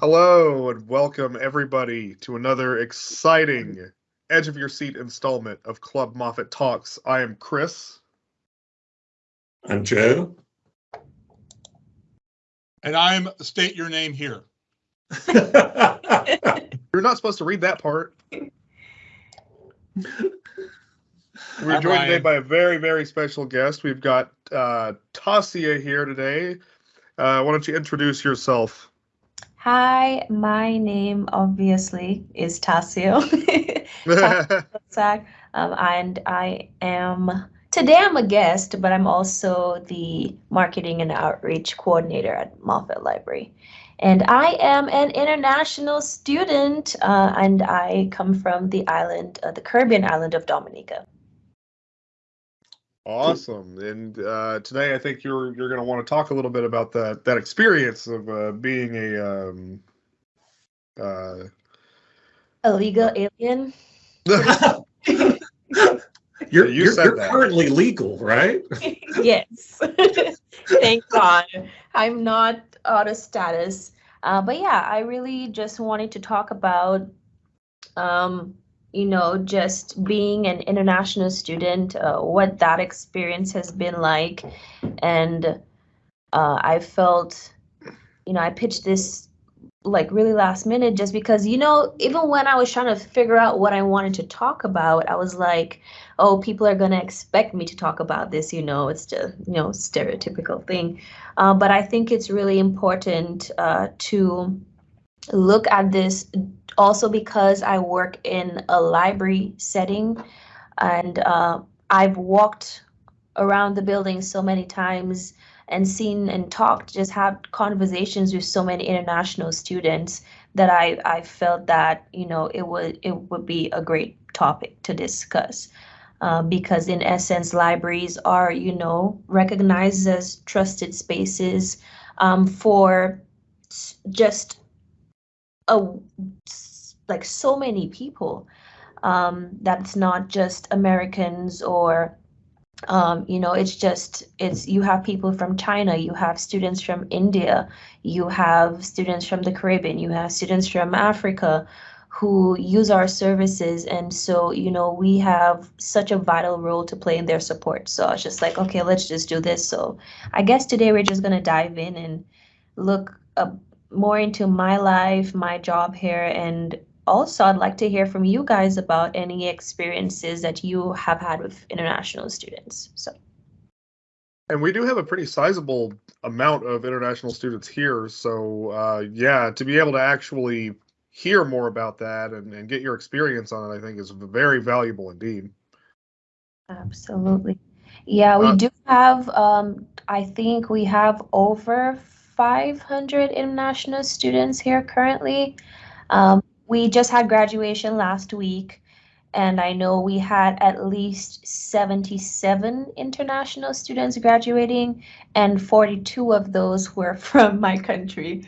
Hello and welcome everybody to another exciting edge of your seat installment of Club Moffett Talks. I am Chris. I'm Joe. And I'm state your name here. You're not supposed to read that part. We're I'm joined today by a very, very special guest. We've got uh, Tasia here today. Uh, why don't you introduce yourself? Hi, my name obviously is Tasio. Um, and I am today I'm a guest, but I'm also the marketing and outreach coordinator at Moffett Library. And I am an international student, uh, and I come from the island, uh, the Caribbean island of Dominica. Awesome. And uh, today, I think you're you're going to want to talk a little bit about that that experience of uh, being a. Um, uh, A legal alien. You're, You you're, said you're currently legal, right? yes. Thank God. I'm not out of status. Uh, but yeah, I really just wanted to talk about, um, you know, just being an international student, uh, what that experience has been like. And uh, I felt, you know, I pitched this like really last minute just because, you know, even when I was trying to figure out what I wanted to talk about, I was like, oh, people are going to expect me to talk about this, you know, it's just, you know, stereotypical thing. Uh, but I think it's really important uh, to look at this also because I work in a library setting and uh, I've walked around the building so many times and seen and talked, just had conversations with so many international students that I, I felt that, you know, it would it would be a great topic to discuss. Uh, because in essence libraries are you know recognized as trusted spaces um, for just a like so many people um, that's not just americans or um, you know it's just it's you have people from china you have students from india you have students from the caribbean you have students from africa who use our services and so you know we have such a vital role to play in their support. So i was just like okay let's just do this. So i guess today we're just going to dive in and look uh, more into my life my job here and also i'd like to hear from you guys about any experiences that you have had with international students so And we do have a pretty sizable amount of international students here. So, uh, yeah, to be able to actually hear more about that and, and get your experience on it, I think is very valuable indeed. Absolutely. Yeah, we Uh, do have, um, I think we have over 500 international students here currently. Um, we just had graduation last week, and I know we had at least 77 international students graduating, and 42 of those were from my country.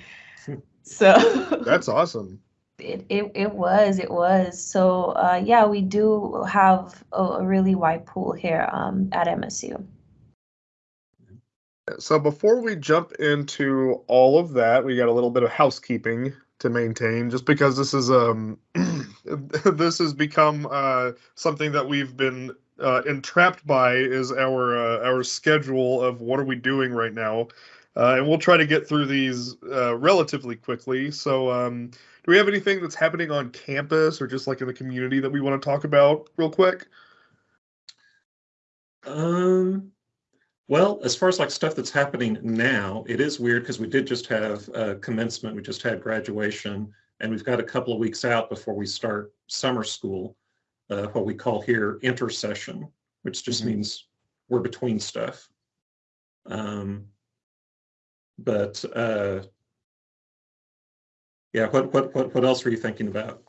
So That's awesome. it, it, it was, it was. So, uh, yeah, we do have a, a really wide pool here, um, at MSU. So, before we jump into all of that, we got a little bit of housekeeping to maintain just because this is um this has become uh something that we've been uh entrapped by is our uh, our schedule of what are we doing right now. Uh, and we'll try to get through these uh, relatively quickly. So um do we have anything that's happening on campus or just like in the community that we want to talk about real quick? Um, well, as far as like stuff that's happening now, it is weird because we did just have uh, commencement, we just had graduation, and we've got a couple of weeks out before we start summer school, uh, what we call here intercession, which just Mhm. means we're between stuff. Um, but uh, yeah, what what what what else were you thinking about?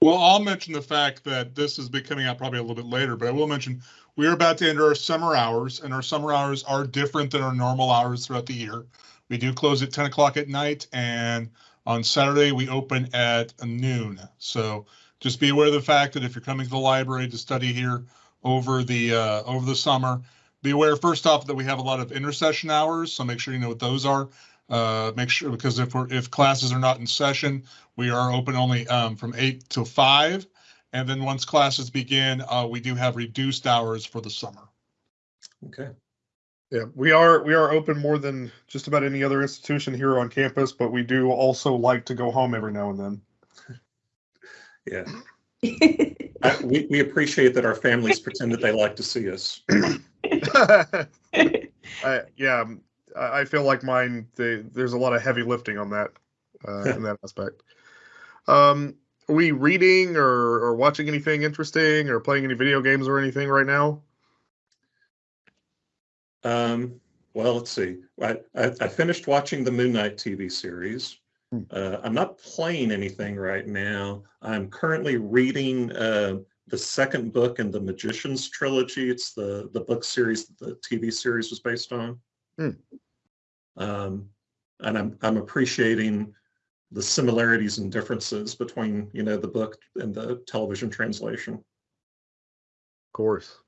Well, I'll mention the fact that this is be coming out probably a little bit later, but I will mention we are about to enter our summer hours, and our summer hours are different than our normal hours throughout the year. We do close at 10 o'clock at night, and on Saturday we open at noon. So just be aware of the fact that if you're coming to the library to study here over the uh, over the summer, be aware first off that we have a lot of intercession hours. So make sure you know what those are. Uh, make sure, because if we're, if classes are not in session, we are open only, um, from eight to five. And then once classes begin, uh, we do have reduced hours for the summer. Okay. Yeah, we are we are open more than just about any other institution here on campus, but we do also like to go home every now and then. Yeah. I, we, we appreciate that our families pretend that they like to see us. I, yeah, I I feel like mine. They, there's a lot of heavy lifting on that uh, in that aspect. Um, are we reading or, or watching anything interesting or playing any video games or anything right now? Um, well, let's see. I, I, I finished watching the Moon Knight TV series. Hmm. Uh, I'm not playing anything right now. I'm currently reading uh, the second book in the Magicians trilogy. It's the the book series that the TV series was based on. Hmm. Um, and I'm I'm appreciating the similarities and differences between you know the book and the television translation. Of course.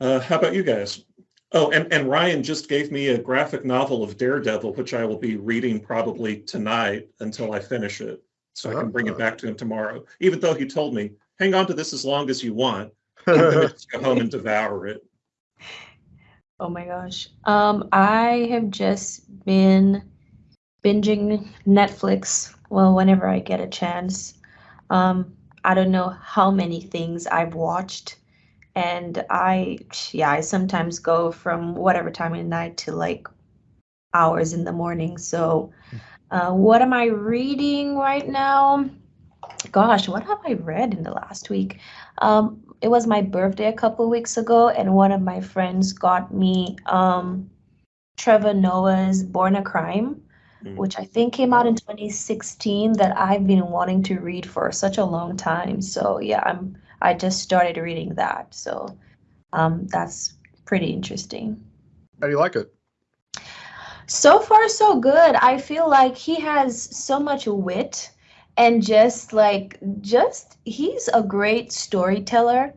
Uh, how about you guys? Oh, and, and Ryan just gave me a graphic novel of Daredevil, which I will be reading probably tonight until I finish it. So I can bring it Ah. back to him tomorrow, even though he told me, hang on to this as long as you want. I'm gonna just go home and devour it. Oh my gosh. Um, I have just been binging Netflix. Well, whenever I get a chance. Um, I don't know how many things I've watched. And I, yeah, I sometimes go from whatever time of night to like hours in the morning. So, uh, what am I reading right now? Gosh, what have I read in the last week? Um, it was my birthday a couple weeks ago, and one of my friends got me um, Trevor Noah's Born a Crime, Mm. which I think came out in 2016 that I've been wanting to read for such a long time. So yeah, I'm I just started reading that. So um, that's pretty interesting. How do you like it? So far, so good. I feel like he has so much wit and just like, just he's a great storyteller.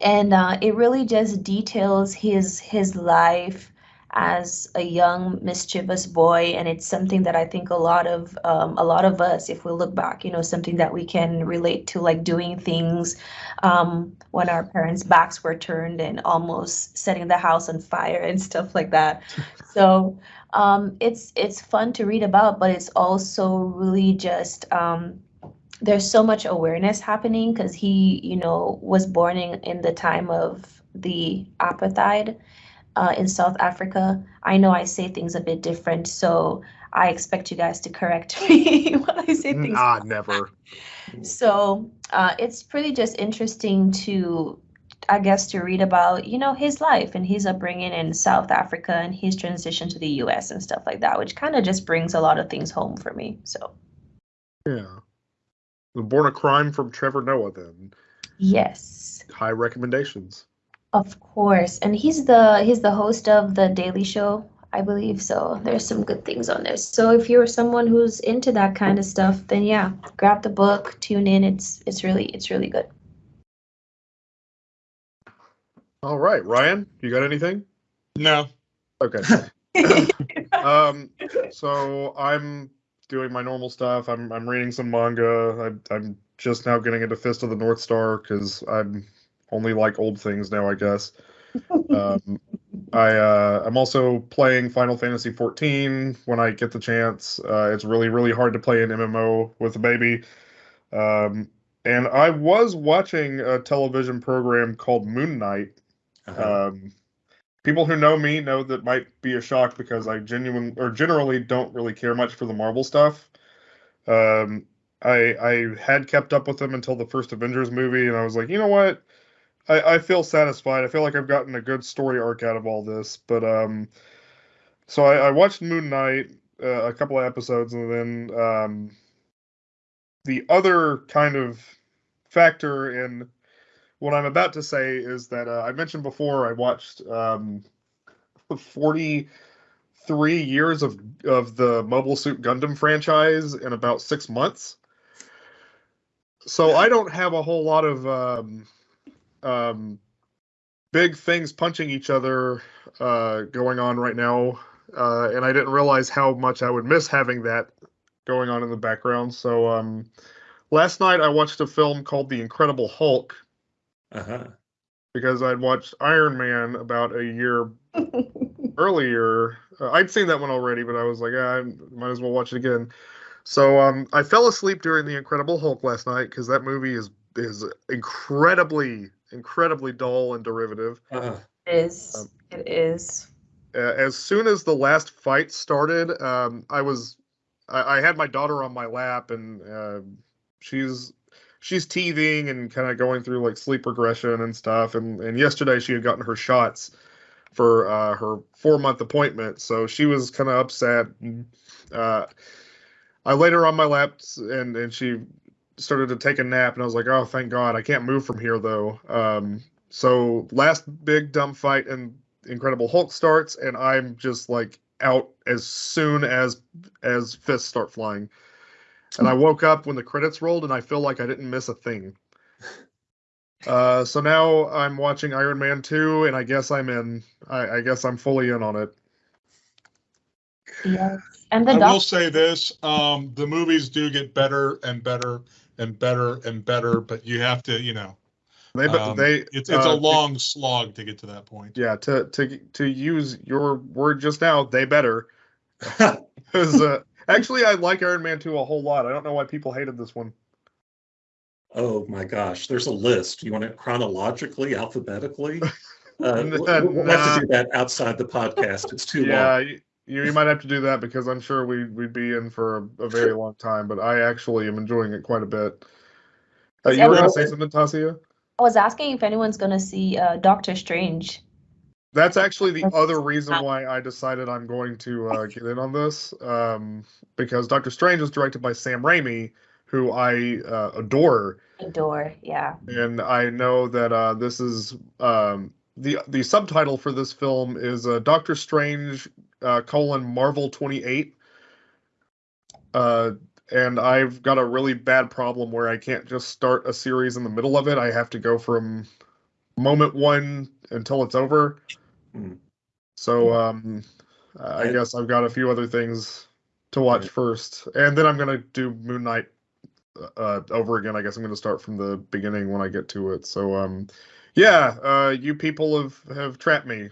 And uh, it really just details his his life as a young mischievous boy and it's something that i think a lot of um, a lot of us if we look back you know something that we can relate to like doing things um, when our parents backs were turned and almost setting the house on fire and stuff like that so um, it's it's fun to read about but it's also really just um, there's so much awareness happening because he you know was born in, in the time of the apartheid uh, in South Africa. I know I say things a bit different, so I expect you guys to correct me when I say things. Ah, never. So uh, it's pretty just interesting to, I guess, to read about, you know, his life and his upbringing in South Africa and his transition to the U.S. and stuff like that, which kind of just brings a lot of things home for me. So Yeah. The Born a Crime from Trevor Noah, then. yes, High recommendations. of course, and he's the he's the host of the Daily Show. I believe so. There's some good things on there. So if you're someone who's into that kind of stuff, then yeah, grab the book, tune in. It's it's really it's really good. All right, Ryan, you got anything? No, Okay. um, so I'm doing my normal stuff. I'm I'm reading some manga. I, I'm just now getting into Fist of the North Star because I'm only like old things now, I guess. Um, I uh, I'm also playing Final Fantasy 14 when I get the chance. Uh, it's really really hard to play an MMO with a baby. Um, and I was watching a television program called Moon Knight. Um, people who know me know that might be a shock because I genuinely or generally don't really care much for the Marvel stuff. Um, I I had kept up with them until the first Avengers movie, and I was like, you know what? I, I feel satisfied. I feel like I've gotten a good story arc out of all this. But um, so I, I watched Moon Knight uh, a couple of episodes, and then um, the other kind of factor in what I'm about to say is that uh, I mentioned before I watched um, 43 years of of the Mobile Suit Gundam franchise in about six months. So I don't have a whole lot of um, um, big things punching each other uh, going on right now uh, and I didn't realize how much I would miss having that going on in the background. So um, last night I watched a film called The Incredible Hulk Uh-huh. because I'd watched Iron Man about a year earlier. Uh, I'd seen that one already, but I was like, ah, I might as well watch it again. So um, I fell asleep during The Incredible Hulk last night because that movie is is incredibly incredibly dull and derivative. Uh, It is. Um, It is. uh, as soon as the last fight started, um, I was I, I had my daughter on my lap and uh, she's she's teething and kind of going through like sleep regression and stuff. And and yesterday she had gotten her shots for uh, her four month appointment, so she was kind of upset. Uh, I laid her on my lap and and she started to take a nap, and I was like, oh, thank God, I can't move from here though. Um, so last big dumb fight and Incredible Hulk starts, and I'm just like out as soon as as fists start flying. And I woke up when the credits rolled, and I feel like I didn't miss a thing. Uh, so now I'm watching Iron Man 2, and I guess I'm in. I, I guess I'm fully in on it. Yes. And the I will say this, um, the movies do get better and better and better and better, but you have to, you know, They, but um, they, it's, it's a uh, long slog to get to that point. yeah. To to to use your word just now, they better. 'Cause, uh, actually, I like Iron Man 2 a whole lot. I don't know why people hated this one. oh my gosh, there's a list. You want it chronologically, alphabetically? Uh, N- we'll, we'll have to do that outside the podcast. It's too yeah, long. you, you might have to do that because I'm sure we we'd be in for a, a very long time. But I actually am enjoying it quite a bit. Uh, you were going to say something, Tasia? I was asking if anyone's gonna see uh, Doctor Strange. That's actually the other reason why I decided I'm going to uh, get in on this, um, because Doctor Strange is directed by Sam Raimi, who I uh, adore, Adore, yeah. and I know that uh, this is um, the the subtitle for this film is uh, Doctor Strange uh, colon Marvel 28. Uh, and I've got a really bad problem where I can't just start a series in the middle of it. I have to go from moment one until it's over. Hmm. So um, I I- guess I've got a few other things to watch Right. first, and then I'm gonna do Moon Knight uh, over again. I guess I'm gonna start from the beginning when I get to it. So um, yeah, uh, you people have have trapped me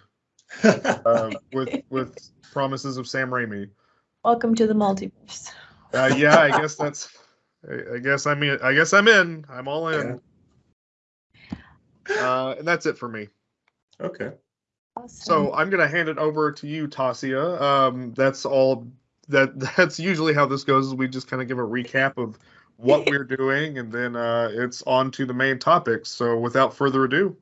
uh, with with promises of Sam Raimi. Welcome to the multiverse. Uh, yeah, I guess that's. I, I guess I'm in. I guess I'm in. I'm all in. Uh, and that's it for me. okay. Awesome. So I'm gonna hand it over to you, Tasia. Um, that's all. That that's usually how this goes. Is we just kind of give a recap of what we're doing, and then uh, it's on to the main topics. So without further ado,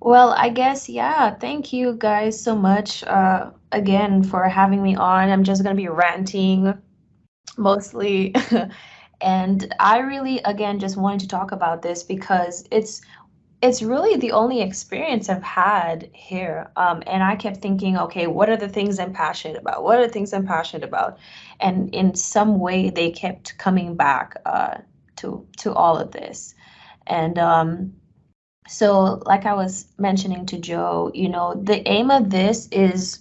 Well, I guess, yeah. Thank you guys so much uh, again for having me on. I'm just going to be ranting mostly. and I really, again, just wanted to talk about this because it's it's really the only experience I've had here. Um, and I kept thinking, okay, what are the things I'm passionate about? What are the things I'm passionate about? And in some way, they kept coming back uh, to to all of this. And um, so like i was mentioning to joe you know the aim of this is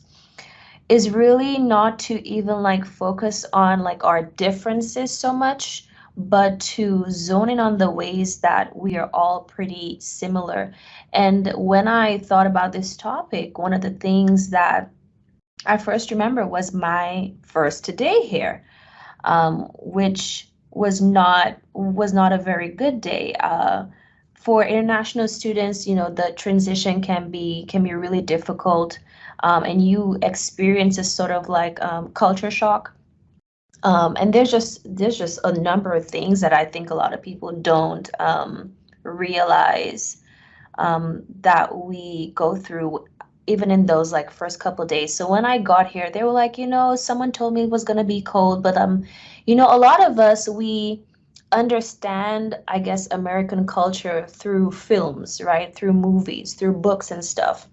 is really not to even like focus on like our differences so much but to zone in on the ways that we are all pretty similar and when i thought about this topic one of the things that i first remember was my first day here um, which was not was not a very good day uh, for international students, you know, the transition can be can be really difficult, um, and you experience a sort of like um, culture shock. Um, and there's just there's just a number of things that I think a lot of people don't um, realize um, that we go through even in those like first couple days. So when I got here, they were like, you know, someone told me it was gonna be cold, but um, you know, a lot of us we understand, I guess, American culture through films, right? Through movies, through books and stuff.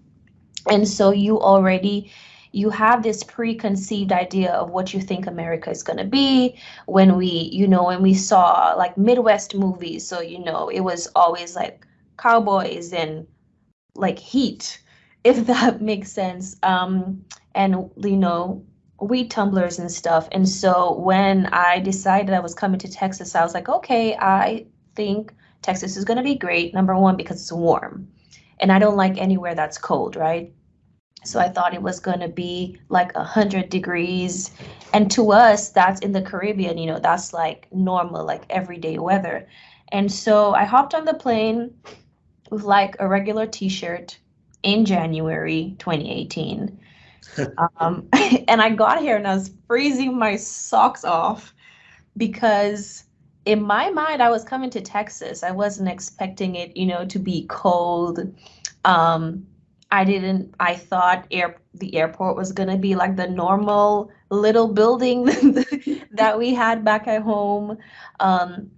And so you already you have this preconceived idea of what you think America is going to be when we, you know, when we saw like Midwest movies. So, you know, it was always like cowboys and like heat if that makes sense. Um, and you know, weed tumblers and stuff. And so when I decided I was coming to Texas, I was like, okay, I think Texas is going to be great. Number one, because it's warm. And I don't like anywhere that's cold, right? So I thought it was going to be like 100 degrees. And to us, that's in the Caribbean, you know, that's like normal, like everyday weather. And so I hopped on the plane with like a regular t shirt in January 2018. um, and I got here and I was freezing my socks off because in my mind I was coming to Texas. I wasn't expecting it, you know, to be cold. Um, I didn't. I thought air the airport was gonna be like the normal little building that we had back at home. Um,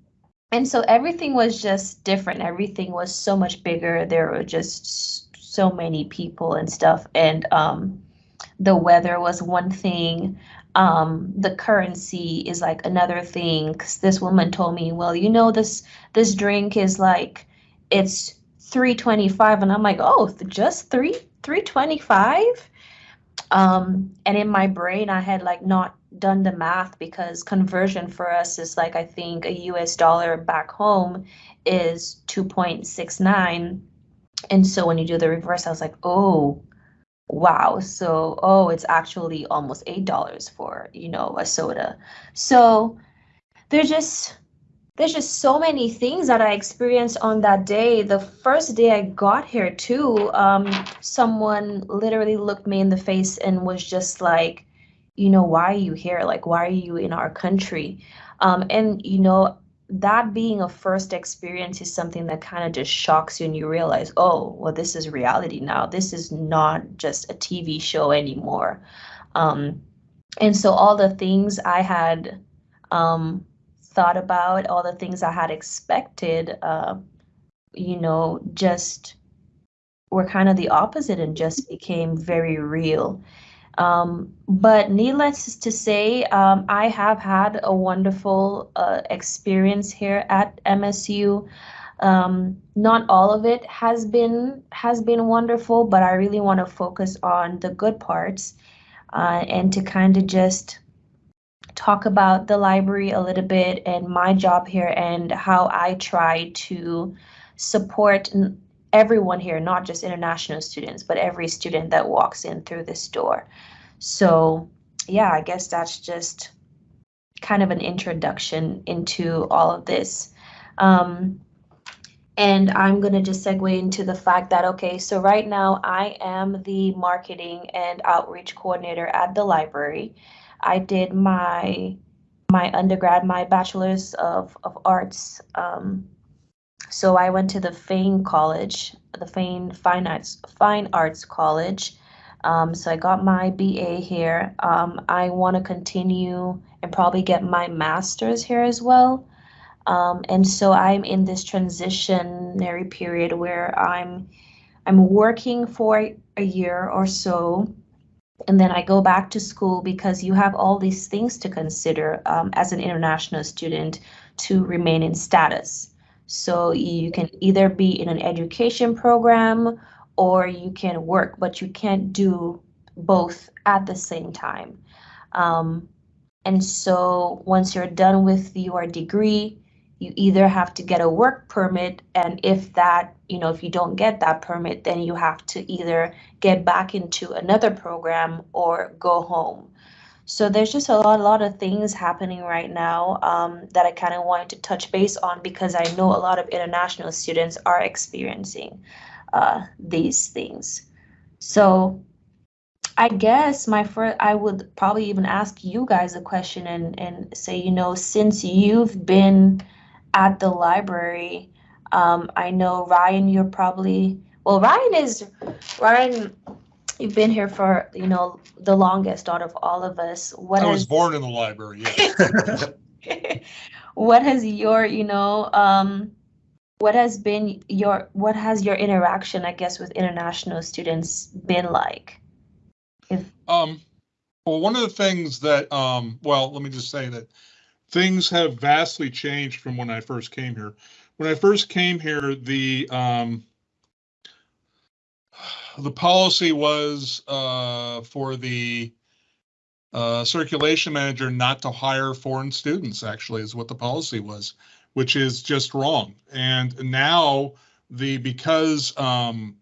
and so everything was just different. Everything was so much bigger. There were just so many people and stuff. And um, the weather was one thing. Um, the currency is like another thing. Cause this woman told me, well, you know, this this drink is like it's 325 and i'm like oh just three 325 um and in my brain i had like not done the math because conversion for us is like i think a us dollar back home is 2.69 and so when you do the reverse i was like oh wow. So oh it's actually almost eight dollars for you know a soda. So they're just there's just so many things that I experienced on that day. The first day I got here too, um, someone literally looked me in the face and was just like, you know, why are you here? Like, why are you in our country? Um, and you know, that being a first experience is something that kind of just shocks you and you realize, oh, well, this is reality now. This is not just a TV show anymore. Um, and so all the things I had um, thought about, all the things I had expected, uh, you know, just were kind of the opposite and just became very real. Um, but needless to say, um, I have had a wonderful uh, experience here at MSU. Um, not all of it has been has been wonderful, but I really want to focus on the good parts uh, and to kind of just talk about the library a little bit and my job here and how I try to support everyone here, not just international students, but every student that walks in through this door. So yeah, I guess that's just kind of an introduction into all of this. Um, and I'm going to just segue into the fact that, okay, so right now I am the marketing and outreach coordinator at the library. I did my my undergrad, my bachelor's of, of arts. Um, so I went to the Fain College, the Fain Fine Arts Fine Arts College. Um, so I got my BA here. Um, I want to continue and probably get my master's here as well. Um, and so I'm in this transitionary period where I'm I'm working for a year or so and then I go back to school because you have all these things to consider um, as an international student to remain in status. So you can either be in an education program or you can work, but you can't do both at the same time. Um, and so once you're done with your degree, you either have to get a work permit and if that you know if you don't get that permit then you have to either get back into another program or go home. So there's just a lot a lot of things happening right now um, that i kind of wanted to touch base on because i know a lot of international students are experiencing uh, these things. So I guess my first, I would probably even ask you guys a question and, and say, you know, since you've been at the library. Um, I know Ryan, you're probably well. Ryan is Ryan. You've been here for you know the longest out of all of us. What I has, was born in the library. Yeah. what has your you know um, what has been your what has your interaction I guess with international students been like? If um, well, one of the things that um, well, let me just say that things have vastly changed from when I first came here. When I first came here, the um, the policy was uh, for the uh, circulation manager not to hire foreign students, actually, is what the policy was, which is just wrong. And now the because um,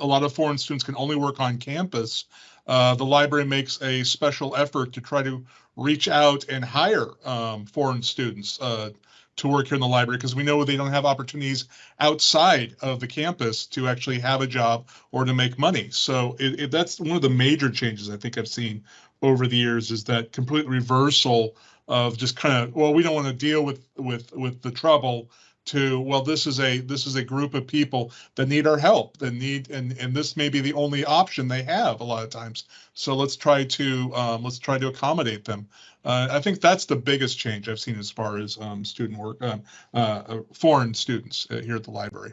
a lot of foreign students can only work on campus, uh, the library makes a special effort to try to reach out and hire um, foreign students uh, to work here in the library because we know they don't have opportunities outside of the campus to actually have a job or to make money. So it, it, that's one of the major changes I think I've seen over the years is that complete reversal of just kind of well we don't want to deal with with with the trouble to well this is a this is a group of people that need our help that need and and this may be the only option they have a lot of times. So let's try to um, let's try to accommodate them. Uh, i think that's the biggest change i've seen as far as um, student work um, uh, uh, foreign students uh, here at the library.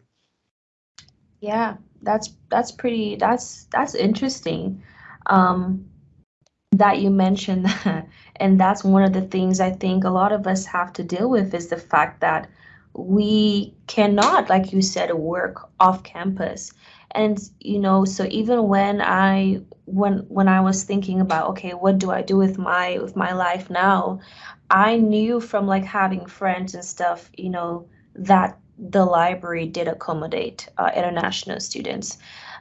Yeah that's that's pretty that's that's interesting. Um that you mentioned that and that's one of the things i think a lot of us have to deal with is the fact that we cannot, like you said, work off campus. And you know, so even when I when when I was thinking about okay, what do I do with my with my life now? I knew from like having friends and stuff, you know, that the library did accommodate uh, international students.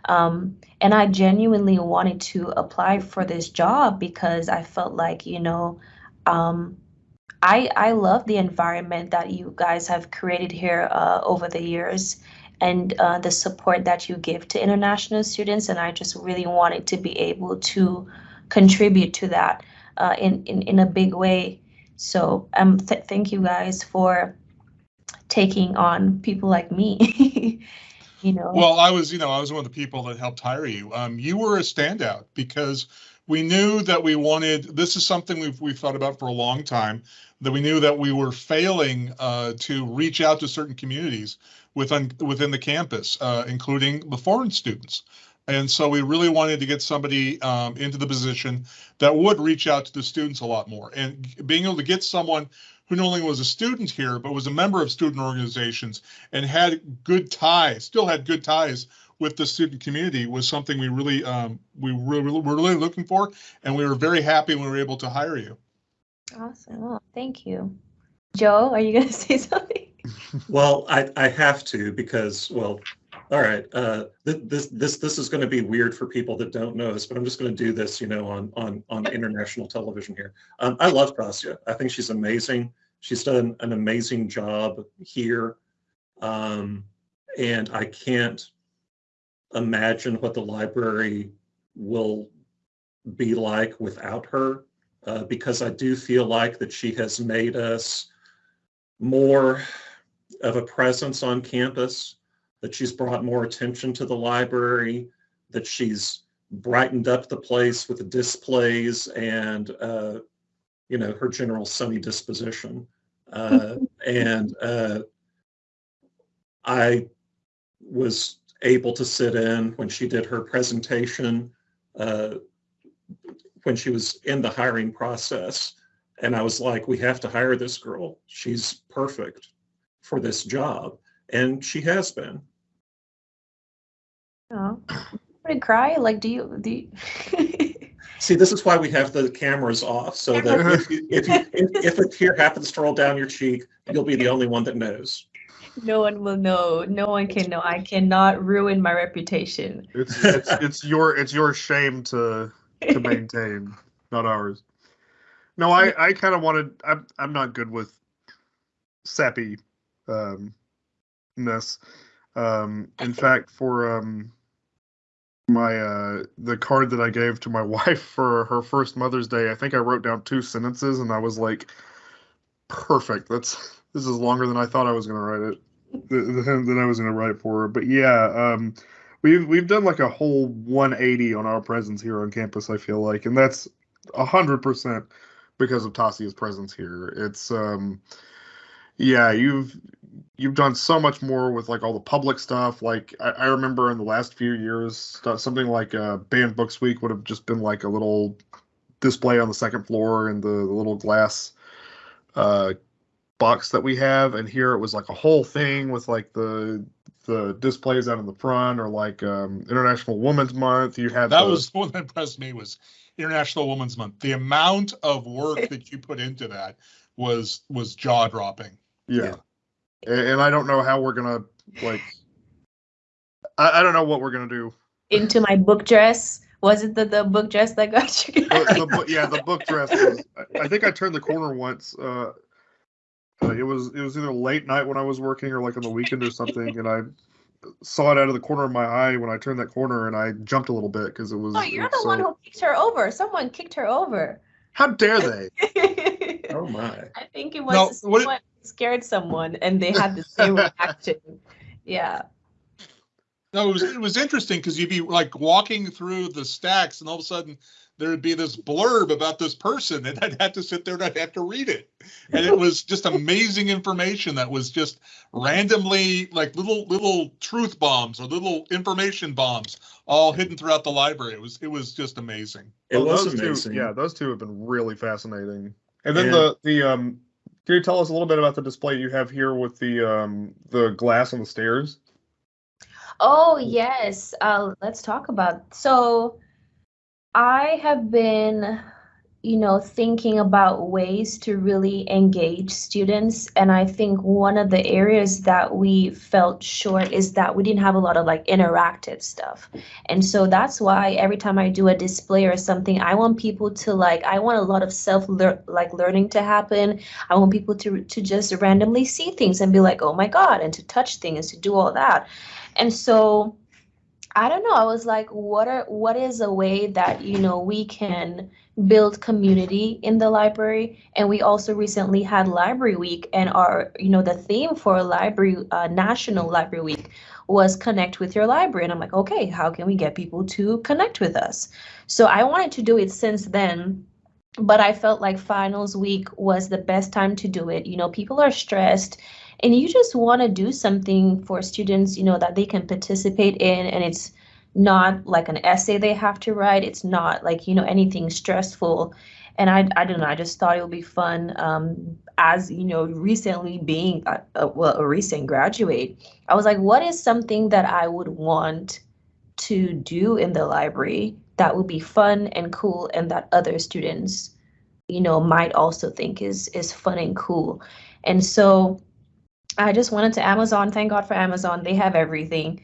Um, and I genuinely wanted to apply for this job because I felt like, you know, um, I I love the environment that you guys have created here uh, over the years and uh, the support that you give to international students. And I just really wanted to be able to contribute to that uh, in, in, in a big way. So um, th- thank you guys for taking on people like me. you know. Well, I was, you know, I was one of the people that helped hire you. Um, you were a standout because we knew that we wanted. This is something we've we've thought about for a long time that we knew that we were failing uh, to reach out to certain communities within within the campus, uh, including the foreign students. And so we really wanted to get somebody um, into the position that would reach out to the students a lot more. And being able to get someone who not only was a student here, but was a member of student organizations and had good ties, still had good ties with the student community was something we really um, we really, were really looking for, and we were very happy when we were able to hire you. Awesome. Well, thank you. Joe, are you going to say something? well, I, I have to because, well, all right. Uh, th- this this this is going to be weird for people that don't know us, but I'm just going to do this, you know, on on on international television here. Um, I love Tasya. I think she's amazing. She's done an amazing job here, um, and I can't imagine what the library will be like without her uh, because I do feel like that she has made us more of a presence on campus, that she's brought more attention to the library, that she's brightened up the place with the displays and uh, you know her general sunny disposition. Uh, and uh, I was able to sit in when she did her presentation uh, when she was in the hiring process. And I was like, we have to hire this girl. She's perfect for this job. And she has been. Oh, to cry? Like, do you, do you... See, this is why we have the cameras off, so that if, you, if, you, if, if a tear happens to roll down your cheek, you'll be the only one that knows. No one will know. No one can know. I cannot ruin my reputation. It's it's, it's your it's your shame to to maintain, not ours. No, I I kind of wanted. I'm I'm not good with sappy um ness. Um, in fact, for um my uh the card that I gave to my wife for her first Mother's Day, I think I wrote down two sentences and I was like, perfect. That's this is longer than I thought I was gonna write it. Than I was gonna write for her. But yeah, um we've we've done like a whole 180 on our presence here on campus. I feel like, and that's hundred percent because of Tasya's presence here. It's um, yeah, you've you've done so much more with like all the public stuff. Like I, I remember in the last few years, something like uh, Banned Books Week would have just been like a little display on the second floor and the, the little glass uh, box that we have, and here it was like a whole thing with like the the displays out in the front or like um, International Women's Month. You had That the- was the one that impressed me was International Women's Month. The amount of work that you put into that was was jaw dropping. yeah, and, and I don't know how we're gonna like. I, I don't know what we're gonna do. Into my book dress. Was it the, the book dress that got you? The, the, yeah, the book dress. Was, I, I think I turned the corner once. Uh, it was it was either late night when I was working or like on the weekend or something, and I saw it out of the corner of my eye when I turned that corner, and I jumped a little bit because it was. Oh, you're was the one who kicked her over. Someone kicked her over. How dare they? Oh, my. I think it was No, what it- someone scared someone and they had the same reaction. Yeah. No, it was it was interesting because you'd be like walking through the stacks, and all of a sudden there would be this blurb about this person, and I'd have to sit there and I'd have to read it, and it was just amazing information that was just randomly like little little truth bombs or little information bombs all hidden throughout the library. It was it was just amazing. It Well, was those amazing. Two, yeah, those two have been really fascinating. And then And- the the um, can you tell us a little bit about the display you have here with the um the glass on the stairs? Oh, yes. Uh, let's talk about. So, I have been, you know, thinking about ways to really engage students. And I think one of the areas that we felt short is that we didn't have a lot of like interactive stuff. And so that's why every time I do a display or something, I want people to like, I want a lot of self like learning to happen. I want people to to just randomly see things and be like, oh my God, and to touch things, to do all that. And so I don't know. I was like, what are what is a way that you know we can build community in the library? And we also recently had Library Week, and our you know the theme for library uh, National Library Week was connect with your library. And I'm like, okay, how can we get people to connect with us? So I wanted to do it since then. But I felt like finals week was the best time to do it. You know, people are stressed and you just want to do something for students you know that they can participate in and it's not like an essay they have to write. It's not like you know anything stressful. And i i don't know i just thought it would be fun um as you know recently being a, a, well a recent graduate i was like what is something that i would want to do in the library that would be fun and cool and that other students you know might also think is is fun and cool? And so I just went into Amazon. Thank God for Amazon. They have everything.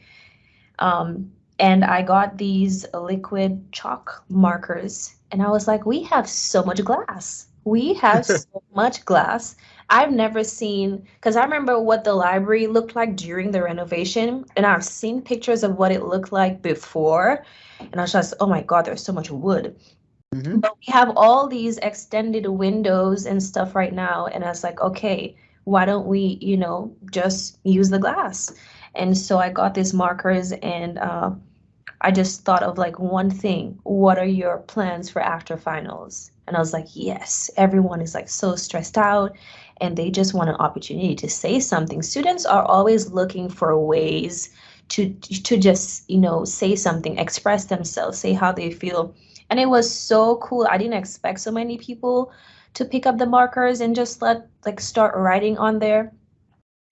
Um, and I got these liquid chalk markers. And I was like, we have so much glass. We have so much glass. I've never seen, because I remember what the library looked like during the renovation. And I've seen pictures of what it looked like before. And I was just, oh my God, there's so much wood. Mhm. But we have all these extended windows and stuff right now. And I was like, okay, why don't we, you know, just use the glass? And so I got these markers and uh, I just thought of like one thing. What are your plans for after finals? And I was like, yes, everyone is like so stressed out and they just want an opportunity to say something. Students are always looking for ways to to just, you know, say something, express themselves, say how they feel. And it was so cool. I didn't expect so many people to pick up the markers and just let like start writing on there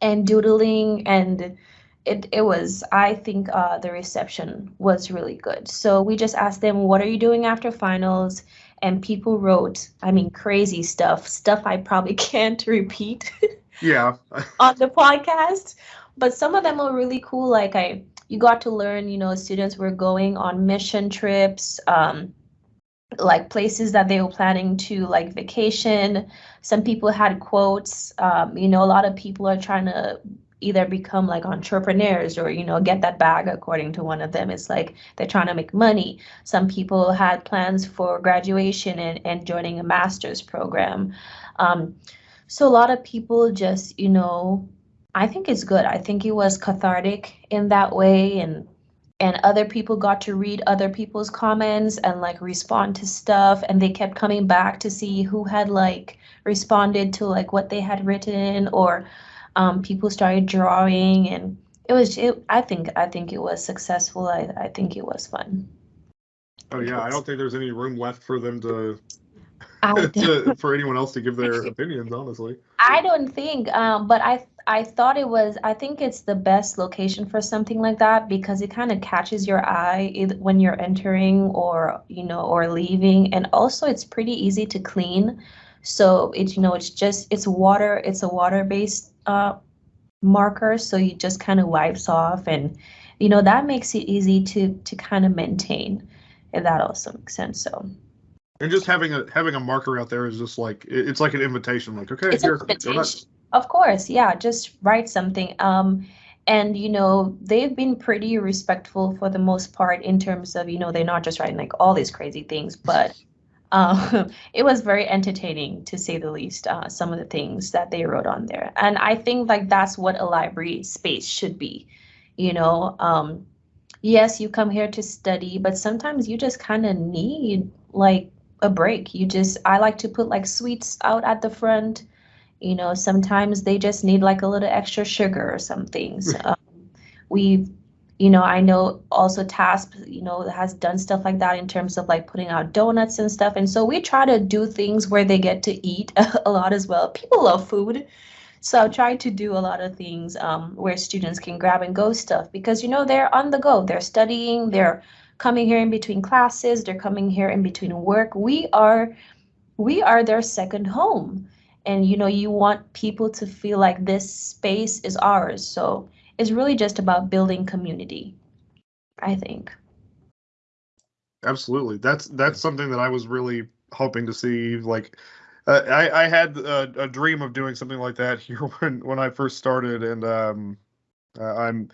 and doodling and it, it was i think uh, the reception was really good. So we just asked them what are you doing after finals? And people wrote i mean crazy stuff stuff i probably can't repeat Yeah, on the podcast. But some of them were really cool like i you got to learn you know students were going on mission trips um, like places that they were planning to like vacation. Some people had quotes um, you know a lot of people are trying to either become like entrepreneurs or you know get that bag according to one of them. It's like they're trying to make money. Some people had plans for graduation and, and joining a master's program. Um, so a lot of people just you know i think it's good. I think it was cathartic in that way and and other people got to read other people's comments and like respond to stuff and they kept coming back to see who had like responded to like what they had written or um, people started drawing and it was it, i think i think it was successful i, I think it was fun oh yeah. I don't think there's any room left for them to to, for anyone else to give their opinions, honestly. I don't think, um, but I I thought it was. I think it's the best location for something like that because it kind of catches your eye when you're entering or you know or leaving, and also it's pretty easy to clean. So it's you know it's just it's water. It's a water based uh, marker, so you just kind of wipes off, and you know that makes it easy to to kind of maintain. If that also makes sense. So And just having a having a marker out there is just like it's like an invitation. Like, okay, it's an here, go invitation. Of course, yeah, just write something. Um, and you know, they've been pretty respectful for the most part in terms of, you know, they're not just writing like all these crazy things, but um, it was very entertaining to say the least, uh, some of the things that they wrote on there. And I think like that's what a library space should be, you know. Um, yes, you come here to study, but sometimes you just kind of need like a break. You just, I like to put like sweets out at the front. You know sometimes they just need like a little extra sugar or some things um, we've you know i know also TASP you know has done stuff like that in terms of like putting out donuts and stuff. And so we try to do things where they get to eat a lot as well. People love food. So i try to do a lot of things um, where students can grab and go stuff because you know they're on the go. They're studying. They're coming here in between classes they're coming here in between work we are we are their second home and you know you want people to feel like this space is ours so it's really just about building community i think Absolutely. That's that's something that I was really hoping to see. Like, uh, I I had a, a dream of doing something like that here when when I first started, and um, uh, I'm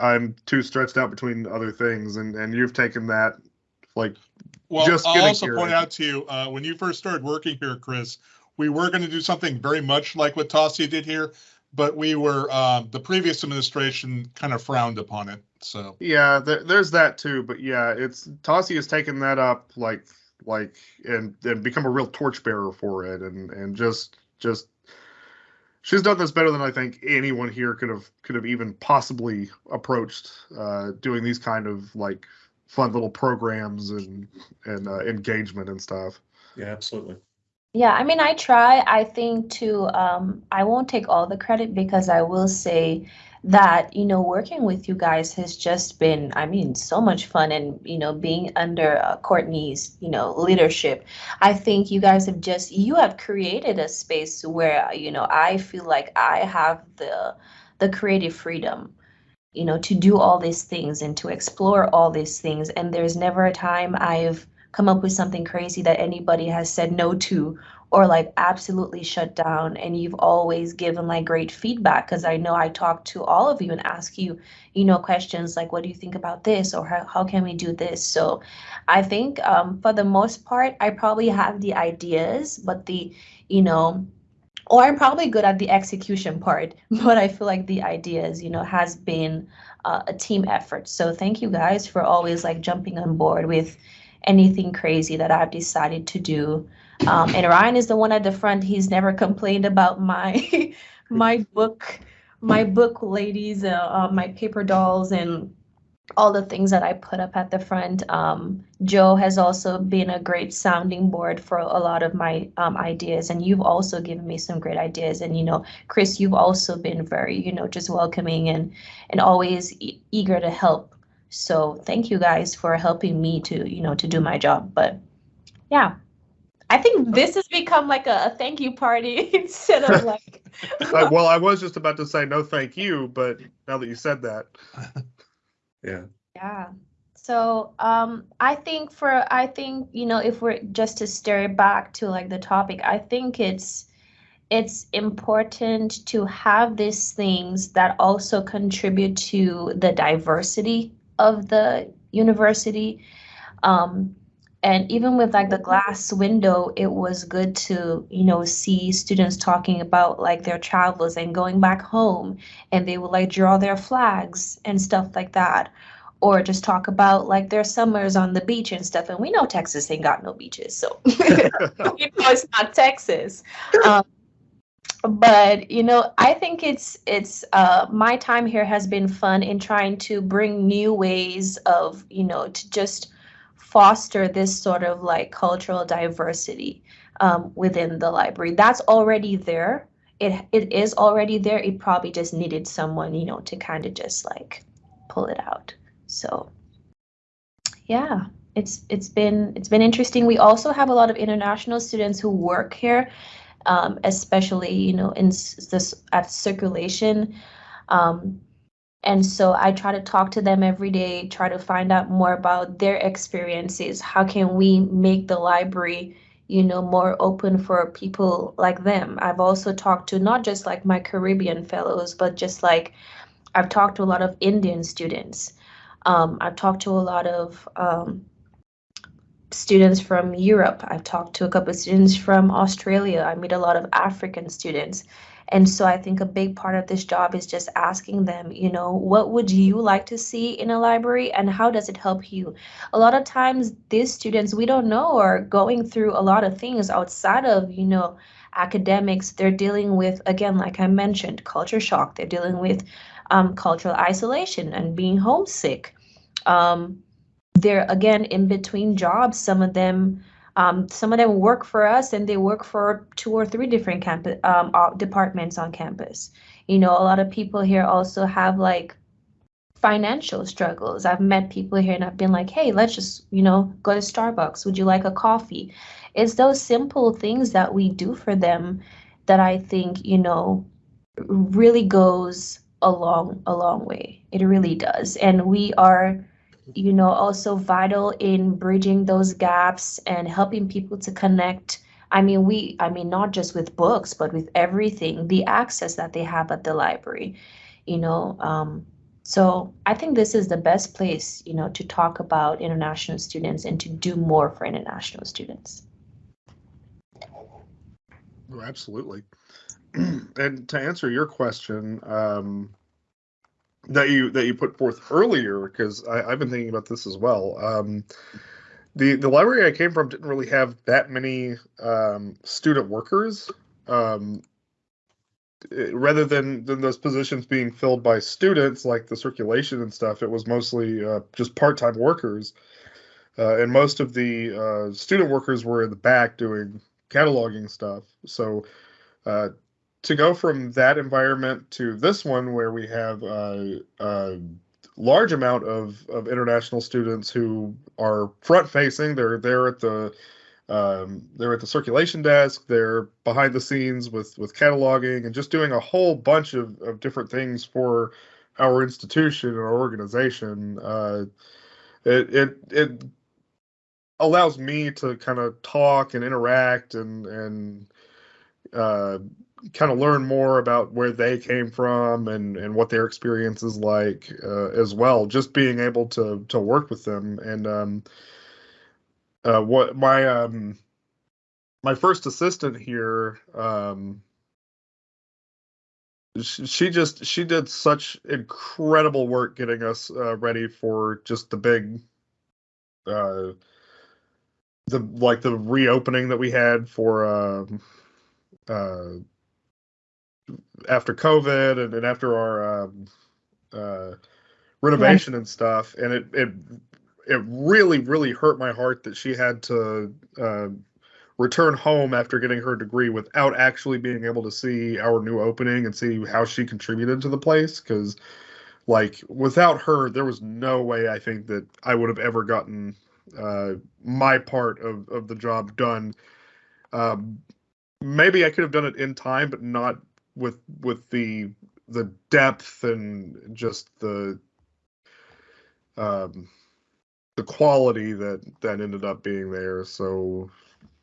I'm too stretched out between other things, and and you've taken that like Well, Just I'll getting also point out to you, uh, when you first started working here, Chris, we were going to do something very much like what Tasia did here, but we were, um, the previous administration kind of frowned upon it. So, yeah, there, there's that too. But yeah, it's Tassi has taken that up like like and and become a real torchbearer for it, and and just just she's done this better than I think anyone here could have could have even possibly approached uh, doing these kind of like fun little programs and and uh, engagement and stuff. Yeah, absolutely. yeah i mean i try i think to um, i won't take all the credit because i will say that you know working with you guys has just been i mean so much fun and you know being under uh, courtney's you know leadership. I think you guys have just you have created a space where you know i feel like i have the the creative freedom you know to do all these things and to explore all these things. And there's never a time i've come up with something crazy that anybody has said no to or like absolutely shut down and you've always given like great feedback because i know i talk to all of you and ask you you know questions like what do you think about this? Or how, how can we do this? So i think um, for the most part i probably have the ideas but the you know or i'm probably good at the execution part but i feel like the ideas you know has been uh, a team effort. So thank you guys for always like jumping on board with anything crazy that i've decided to do um, and Ryan is the one at the front. He's never complained about my my book, my book ladies, uh, uh, my paper dolls, and all the things that I put up at the front. Um, Joe has also been a great sounding board for a lot of my um, ideas, and you've also given me some great ideas. And you know, Chris, you've also been very, you know, just welcoming and and always e- eager to help. So thank you guys for helping me to, you know, to do my job. But yeah. I think this has become like a, a thank you party instead of like Uh, well, I was just about to say no, thank you, but now that you said that, Yeah. yeah. So um I think for I think, you know, if we're just to stare back to like the topic, I think it's it's important to have these things that also contribute to the diversity of the university. Um, and even with like the glass window, it was good to, you know, see students talking about like their travels and going back home and they would like draw their flags and stuff like that. Or just talk about like their summers on the beach and stuff. And we know Texas ain't got no beaches, so you know it's not Texas. Um, but you know, I think it's it's uh, my time here has been fun in trying to bring new ways of you know to just foster this sort of like cultural diversity um, within the library. That's already there. It it is already there. It probably just needed someone, you know, to kind of just like pull it out. So yeah, it's it's been it's been interesting. We also have a lot of international students who work here, um, especially you know in this at circulation. Um, and so I try to talk to them every day, try to find out more about their experiences. How can we make the library, you know, more open for people like them? I've also talked to not just like my Caribbean fellows, but just like I've talked to a lot of Indian students. Um, I've talked to a lot of um, students from Europe. I've talked to a couple of students from Australia. I meet a lot of African students. And so I think a big part of this job is just asking them, you know, what would you like to see in a library and how does it help you? A lot of times these students we don't know are going through a lot of things outside of, you know, academics. They're dealing with, again, like I mentioned, culture shock. They're dealing with um, cultural isolation and being homesick. Um, they're again in between jobs. Some of them um, some of them work for us and they work for two or three different campus um, departments on campus. You know, a lot of people here also have like financial struggles. I've met people here and I've been like, hey, let's just, you know, go to Starbucks. Would you like a coffee? It's those simple things that we do for them that I think, you know, really goes a long, a long way. It really does. And we are you know, also vital in bridging those gaps and helping people to connect. I mean, we, I mean, not just with books, but with everything, the access that they have at the library, you know. Um, so I think this is the best place, you know, to talk about international students and to do more for international students. Oh, absolutely. and to answer your question, um, that you that you put forth earlier because I've been thinking about this as well. Um, the the library I came from didn't really have that many um, student workers. Um, it, rather than than those positions being filled by students like the circulation and stuff, it was mostly uh, just part time workers, uh, and most of the uh, student workers were in the back doing cataloging stuff. So uh, to go from that environment to this one where we have a, a large amount of, of international students who are front facing they're there at the um, they're at the circulation desk. They're behind the scenes with with cataloging and just doing a whole bunch of, of different things for our institution and our organization. Uh, it, it it allows me to kind of talk and interact and and uh, kind of learn more about where they came from and and what their experience is like uh, as well. Just being able to to work with them and um, uh, what my um, my first assistant here um, she, just she did such incredible work getting us uh, ready for just the big uh the like the reopening that we had for um uh after COVID and, and after our um, uh, renovation right. and stuff, and it it it really really hurt my heart that she had to uh, return home after getting her degree without actually being able to see our new opening and see how she contributed to the place because like without her there was no way i think that i would have ever gotten uh, my part of, of the job done um, maybe i could have done it in time but not with with the the depth and just the um the quality that that ended up being there. So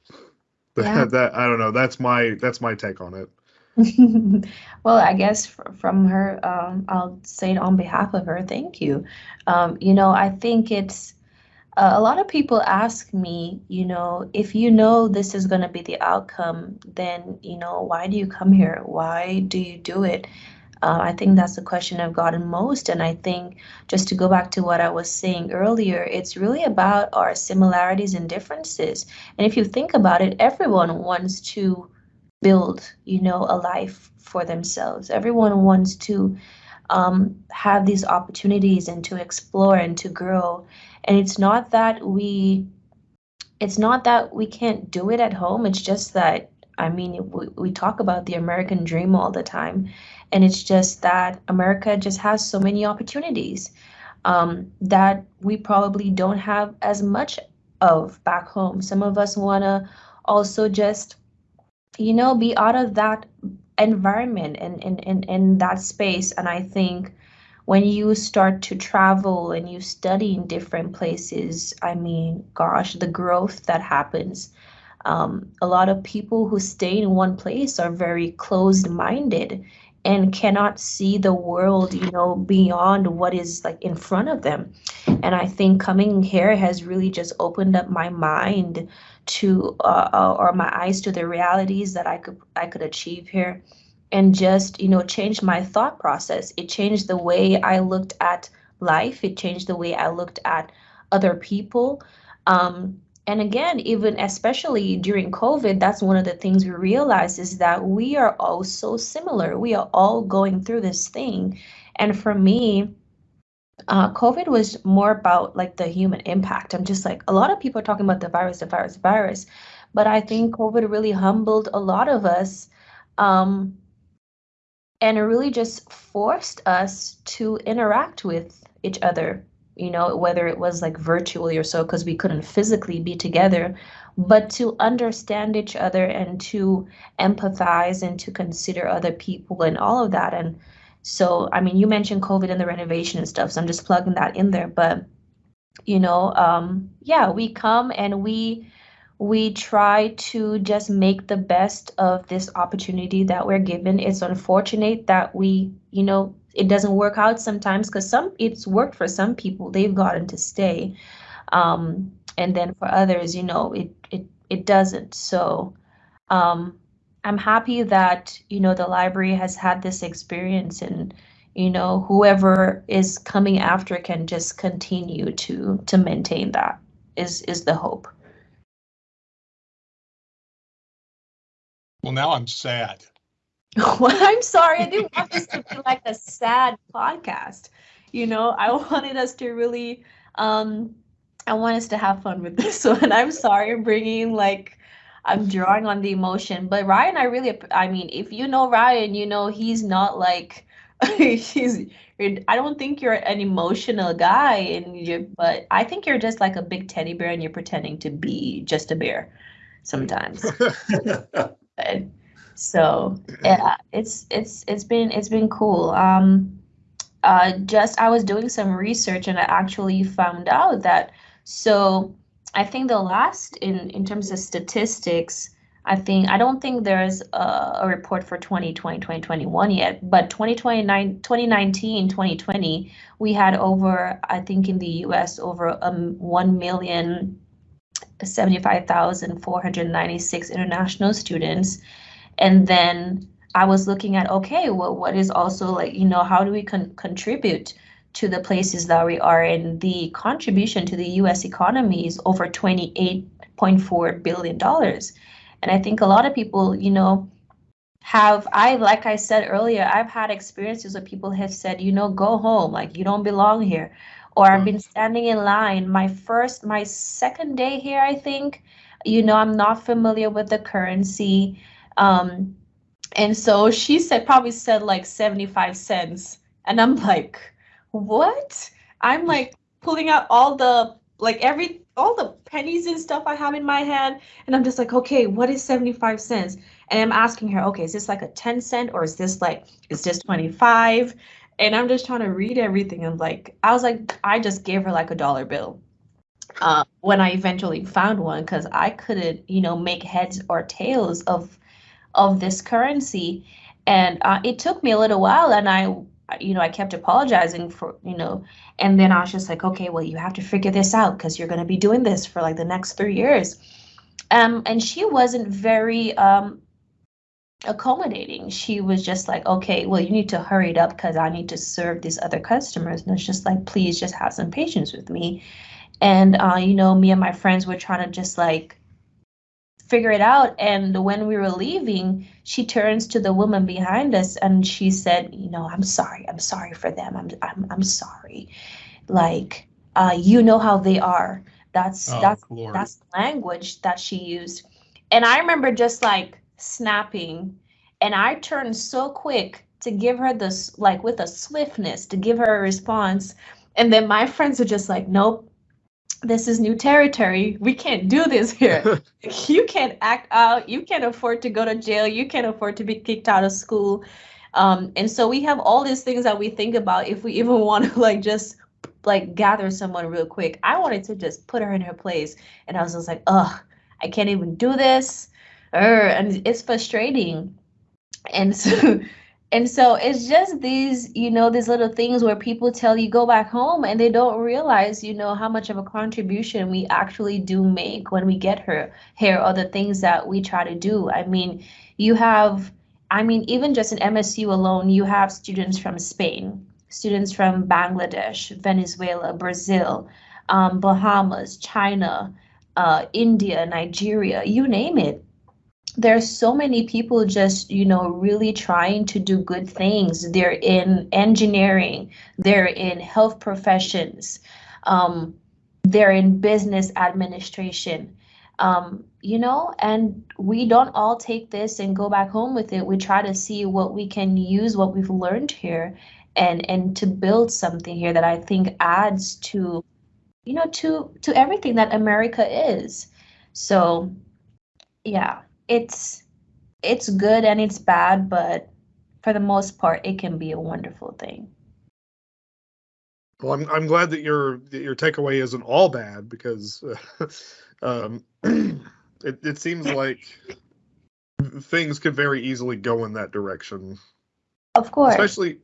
yeah. that, i don't know. That's my that's my take on it. Well i guess from her um, i'll say it on behalf of her thank you. Um, you know i think it's uh, a lot of people ask me, you know, if you know this is going to be the outcome, then, you know, why do you come here? Why do you do it? Uh, I think that's the question I've gotten most. And I think just to go back to what I was saying earlier, it's really about our similarities and differences. And if you think about it, everyone wants to build, you know, a life for themselves. Everyone wants to um, have these opportunities and to explore and to grow. And it's not that we, it's not that we can't do it at home. It's just that, I mean, we, we talk about the American dream all the time. And it's just that America just has so many opportunities um, that we probably don't have as much of back home. Some of us want to also just, you know, be out of that environment and in, in, in that space. And I think when you start to travel and you study in different places, I mean, gosh, the growth that happens. Um, a lot of people who stay in one place are very closed minded and cannot see the world you know beyond what is like in front of them and i think coming here has really just opened up my mind to uh, uh, or my eyes to the realities that i could i could achieve here and just you know change my thought process it changed the way i looked at life it changed the way i looked at other people um, and again, even especially during COVID, that's one of the things we realized is that we are all so similar. We are all going through this thing. And for me, uh, COVID was more about like the human impact. I'm just like, a lot of people are talking about the virus, the virus, the virus. But I think COVID really humbled a lot of us um, and it really just forced us to interact with each other you know, whether it was like virtually or so, because we couldn't physically be together, but to understand each other and to empathize and to consider other people and all of that. And so, I mean, you mentioned COVID and the renovation and stuff, so I'm just plugging that in there. But, you know, um, yeah, we come and we we try to just make the best of this opportunity that we're given. It's unfortunate that we, you know, it doesn't work out sometimes because some it's worked for some people. They've gotten to stay um, and then for others you know it it it doesn't. So um, i'm happy that you know the library has had this experience and you know whoever is coming after can just continue to to maintain that is is the hope well now i'm sad well, I'm sorry. I didn't want this to be like a sad podcast. You know, I wanted us to really, um, I want us to have fun with this one. I'm sorry I'm bringing like, I'm drawing on the emotion. But Ryan, I really, I mean, if you know Ryan, you know he's not like, he's. I don't think you're an emotional guy, and you. But I think you're just like a big teddy bear, and you're pretending to be just a bear sometimes. So yeah, it's it's it's been it's been cool. Um, uh, just I was doing some research and I actually found out that so I think the last in in terms of statistics, I think I don't think there's a, a report for 2020 2021 yet, but 2029 2019 2020 we had over I think in the US over um 1 million 75,496 international students and then I was looking at okay, well, what is also like you know how do we con- contribute to the places that we are in? The contribution to the U.S. economy is over twenty eight point four billion dollars, and I think a lot of people, you know, have I like I said earlier, I've had experiences where people have said, you know, go home, like you don't belong here, or I've been standing in line. My first, my second day here, I think, you know, I'm not familiar with the currency. Um, and so she said, probably said like 75 cents. And I'm like, what? I'm like pulling out all the, like every, all the pennies and stuff I have in my hand. And I'm just like, okay, what is 75 cents? And I'm asking her, okay, is this like a 10 cent or is this like, is this 25? And I'm just trying to read everything. And like, I was like, I just gave her like a dollar bill. Uh, when I eventually found one, because I couldn't, you know, make heads or tails of of this currency. And uh, it took me a little while, and I, you know, I kept apologizing for, you know, and then I was just like, okay, well, you have to figure this out because you're going to be doing this for like the next three years. Um, and she wasn't very um, accommodating. She was just like, okay, well, you need to hurry it up because I need to serve these other customers. And it's just like, please just have some patience with me. And, uh, you know, me and my friends were trying to just like figure it out. And when we were leaving, she turns to the woman behind us and she said, you know, I'm sorry. I'm sorry for them. I'm I'm I'm sorry. Like, uh, you know how they are. That's Oh, that's Lord. that's language that she used. And I remember just like snapping and I turned so quick to give her this like with a swiftness to give her a response. And then my friends were just like, nope, this is new territory. We can't do this here. you can't act out. You can't afford to go to jail. You can't afford to be kicked out of school. Um, and so we have all these things that we think about if we even want to like just like gather someone real quick. I wanted to just put her in her place. And I was just like, ugh, I can't even do this. Err, and it's frustrating. And so and so it's just these, you know, these little things where people tell you go back home and they don't realize, you know, how much of a contribution we actually do make when we get her here or the things that we try to do. I mean, you have, I mean, even just in MSU alone, you have students from Spain, students from Bangladesh, Venezuela, Brazil, um, Bahamas, China, uh, India, Nigeria, you name it there's so many people just you know really trying to do good things. They're in engineering they're in health professions um, they're in business administration. Um, you know and we don't all take this and go back home with it. We try to see what we can use what we've learned here and and to build something here that i think adds to you know to to everything that america is. So yeah it's it's good and it's bad, but for the most part, it can be a wonderful thing. Well, I'm I'm glad that your that your takeaway isn't all bad because uh, um, it it seems like things could very easily go in that direction, Of course. especially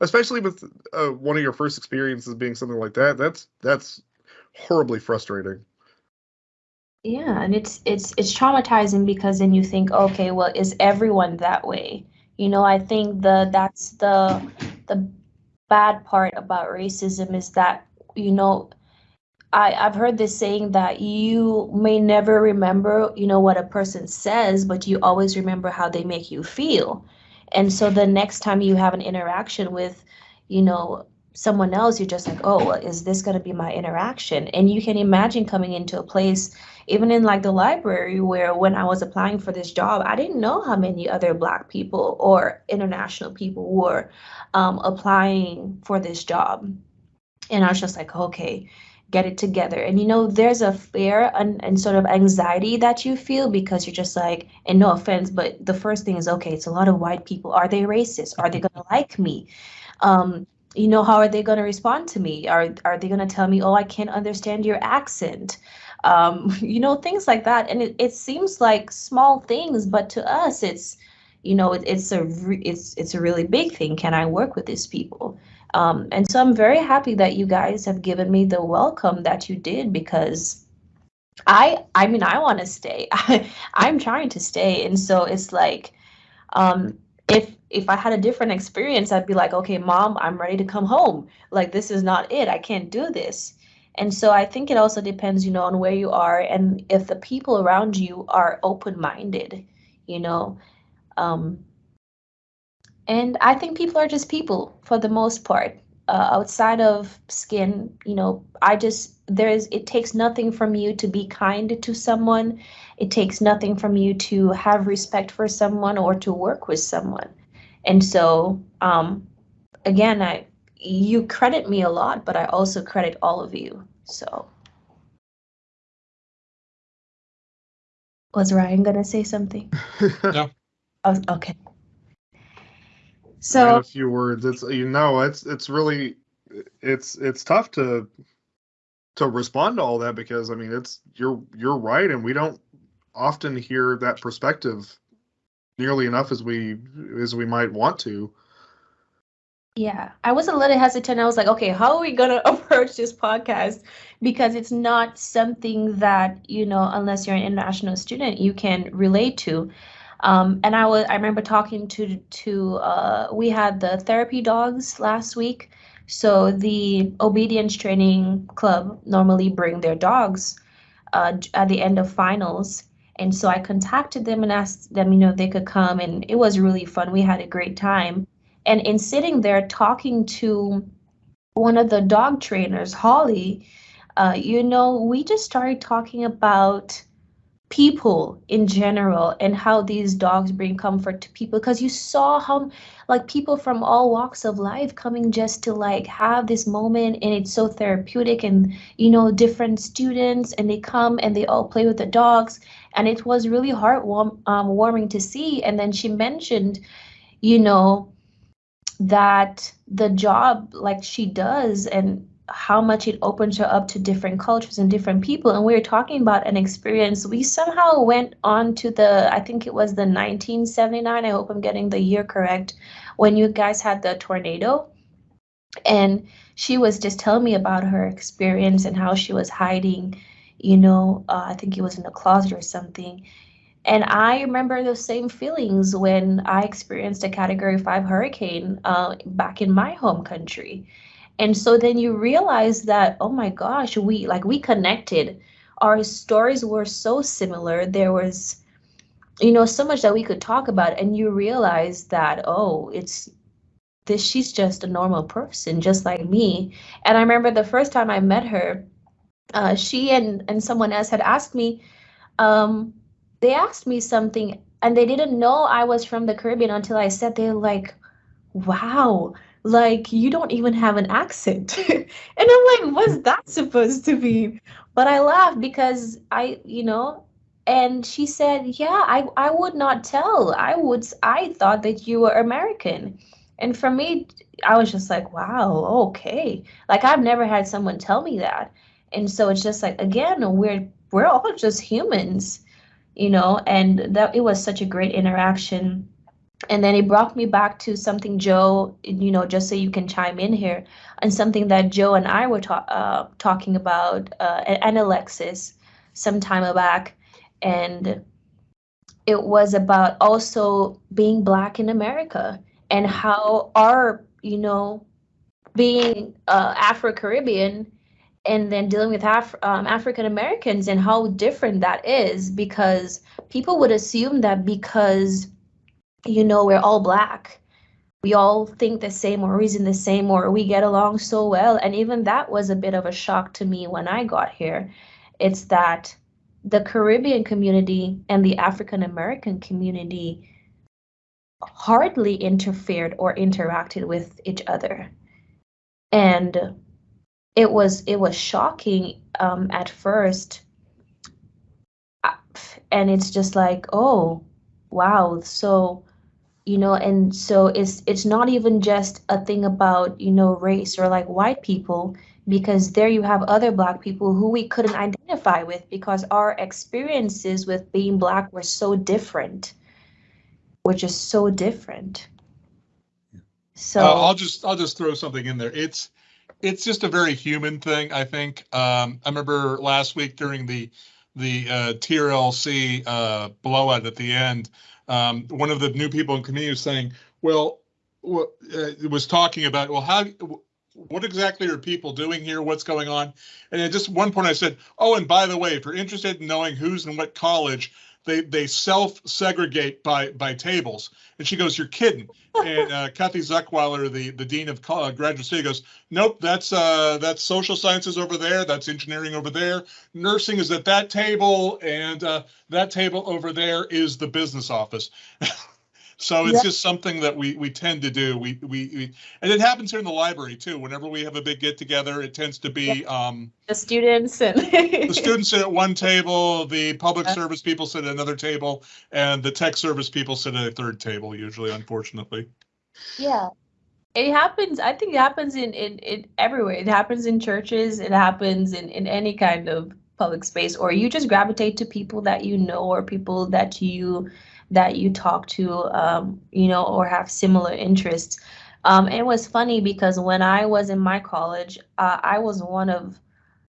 especially with uh, one of your first experiences being something like that. That's that's horribly frustrating. Yeah, and it's it's it's traumatizing because then you think, okay, well, is everyone that way? You know, I think the that's the the bad part about racism is that, you know, I I've heard this saying that you may never remember, you know, what a person says, but you always remember how they make you feel. And so the next time you have an interaction with, you know, someone else, you're just like, oh, is this going to be my interaction? And you can imagine coming into a place even in like the library where when I was applying for this job, I didn't know how many other black people or international people were um, applying for this job. And I was just like, okay, get it together. And you know, there's a fear and, and sort of anxiety that you feel because you're just like, and no offense, but the first thing is, okay, it's a lot of white people. Are they racist? Are they gonna like me? Um, you know, how are they gonna respond to me? Are are they gonna tell me, oh, I can't understand your accent? Um, you know, things like that. And it, it seems like small things, but to us, it's, you know, it, it's a re- it's it's a really big thing. Can I work with these people? Um, and so I'm very happy that you guys have given me the welcome that you did because I I mean I want to stay. I, I'm trying to stay, and so it's like, um, if if I had a different experience, I'd be like, okay, mom, I'm ready to come home. Like this is not it. I can't do this. And so I think it also depends, you know, on where you are and if the people around you are open-minded, you know. Um, and I think people are just people for the most part. Uh, outside of skin, you know, I just there's it takes nothing from you to be kind to someone. It takes nothing from you to have respect for someone or to work with someone. And so, um, again, I you credit me a lot, but I also credit all of you. So. Was Ryan gonna say something? No. Oh, okay. Add So, a few words. It's you know, it's it's really it's it's tough to to respond to all that because I mean it's you're you're right and we don't often hear that perspective nearly enough as we as we might want to. Yeah, I was a little hesitant. I was like, okay, how are we gonna approach this podcast? Because it's not something that, you know, unless you're an international student, you can relate to. Um, and I was I remember talking to to uh, we had the therapy dogs last week. So the obedience training club normally bring their dogs uh, at the end of finals. And so I contacted them and asked them, you know, they could come, and it was really fun. We had a great time. And in sitting there talking to one of the dog trainers, Holly, uh, you know, we just started talking about people in general and how these dogs bring comfort to people. Because you saw how like people from all walks of life coming just to like have this moment and it's so therapeutic and you know different students and they come and they all play with the dogs. And it was really heartwarming um, warming to see. And then she mentioned you know that the job like she does and how much it opens her up to different cultures and different people. And we were talking about an experience. We somehow went on to the, I think it was the 1979, I hope I'm getting the year correct, when you guys had the tornado. And she was just telling me about her experience and how she was hiding, you know, uh, I think it was in a closet or something. And I remember those same feelings when I experienced a category five hurricane uh, back in my home country and so then you realize that, oh my gosh, we like we connected. Our stories were so similar. There was, you know, so much that we could talk about. And you realize that, oh, it's this, she's just a normal person, just like me. And I remember the first time I met her, uh, she and, and someone else had asked me, um, they asked me something and they didn't know I was from the Caribbean until I said, they're like, wow, like you don't even have an accent. And i'm like what's that supposed to be? But i laughed because i you know and she said yeah i i would not tell. I would i thought that you were american. And for me i was just like wow okay. Like i've never had someone tell me that. And so it's just like again we're we're all just humans you know and that it was such a great interaction. And then it brought me back to something Joe, you know, just so you can chime in here, and something that Joe and I were ta- uh, talking about, uh, and Alexis, some time back, and it was about also being Black in America and how our, you know, being uh, Afro Caribbean and then dealing with Af- um, African Americans and how different that is because people would assume that because you know, we're all black. We all think the same or reason the same or we get along so well. And even that was a bit of a shock to me when I got here. It's that the Caribbean community and the African American community hardly interfered or interacted with each other. And it was it was shocking um, at first. Uh, and it's just like, oh, wow. So you know and so it's it's not even just a thing about you know race or like white people because there you have other black people who we couldn't identify with because our experiences with being black were so different were just so different so uh, i'll just i'll just throw something in there it's it's just a very human thing i think um, i remember last week during the the uh, trlc uh, blowout at the end um, one of the new people in committee was saying, well, uh, was talking about, well, how, what exactly are people doing here? What's going on? And at just one point I said, oh, and by the way, if you're interested in knowing who's in what college, they they self segregate by by tables. And she goes, "You're kidding." And uh, Kathy Zuckweiler, the the dean of uh, graduate study, goes, "Nope, that's uh that's social sciences over there. That's engineering over there. Nursing is at that table, and uh, that table over there is the business office." So it's yep. just something that we we tend to do. We, we, we and it happens here in the library too. Whenever we have a big get together, it tends to be yep. um, the students and the students sit at one table, the public service people sit at another table, and the tech service people sit at a third table. Usually, unfortunately. Yeah, it happens. I think it happens in in, in everywhere. It happens in churches. It happens in in any kind of public space, or you just gravitate to people that you know or people that you that you talk to, um, you know, or have similar interests. Um, it was funny because when I was in my college, uh, I was one of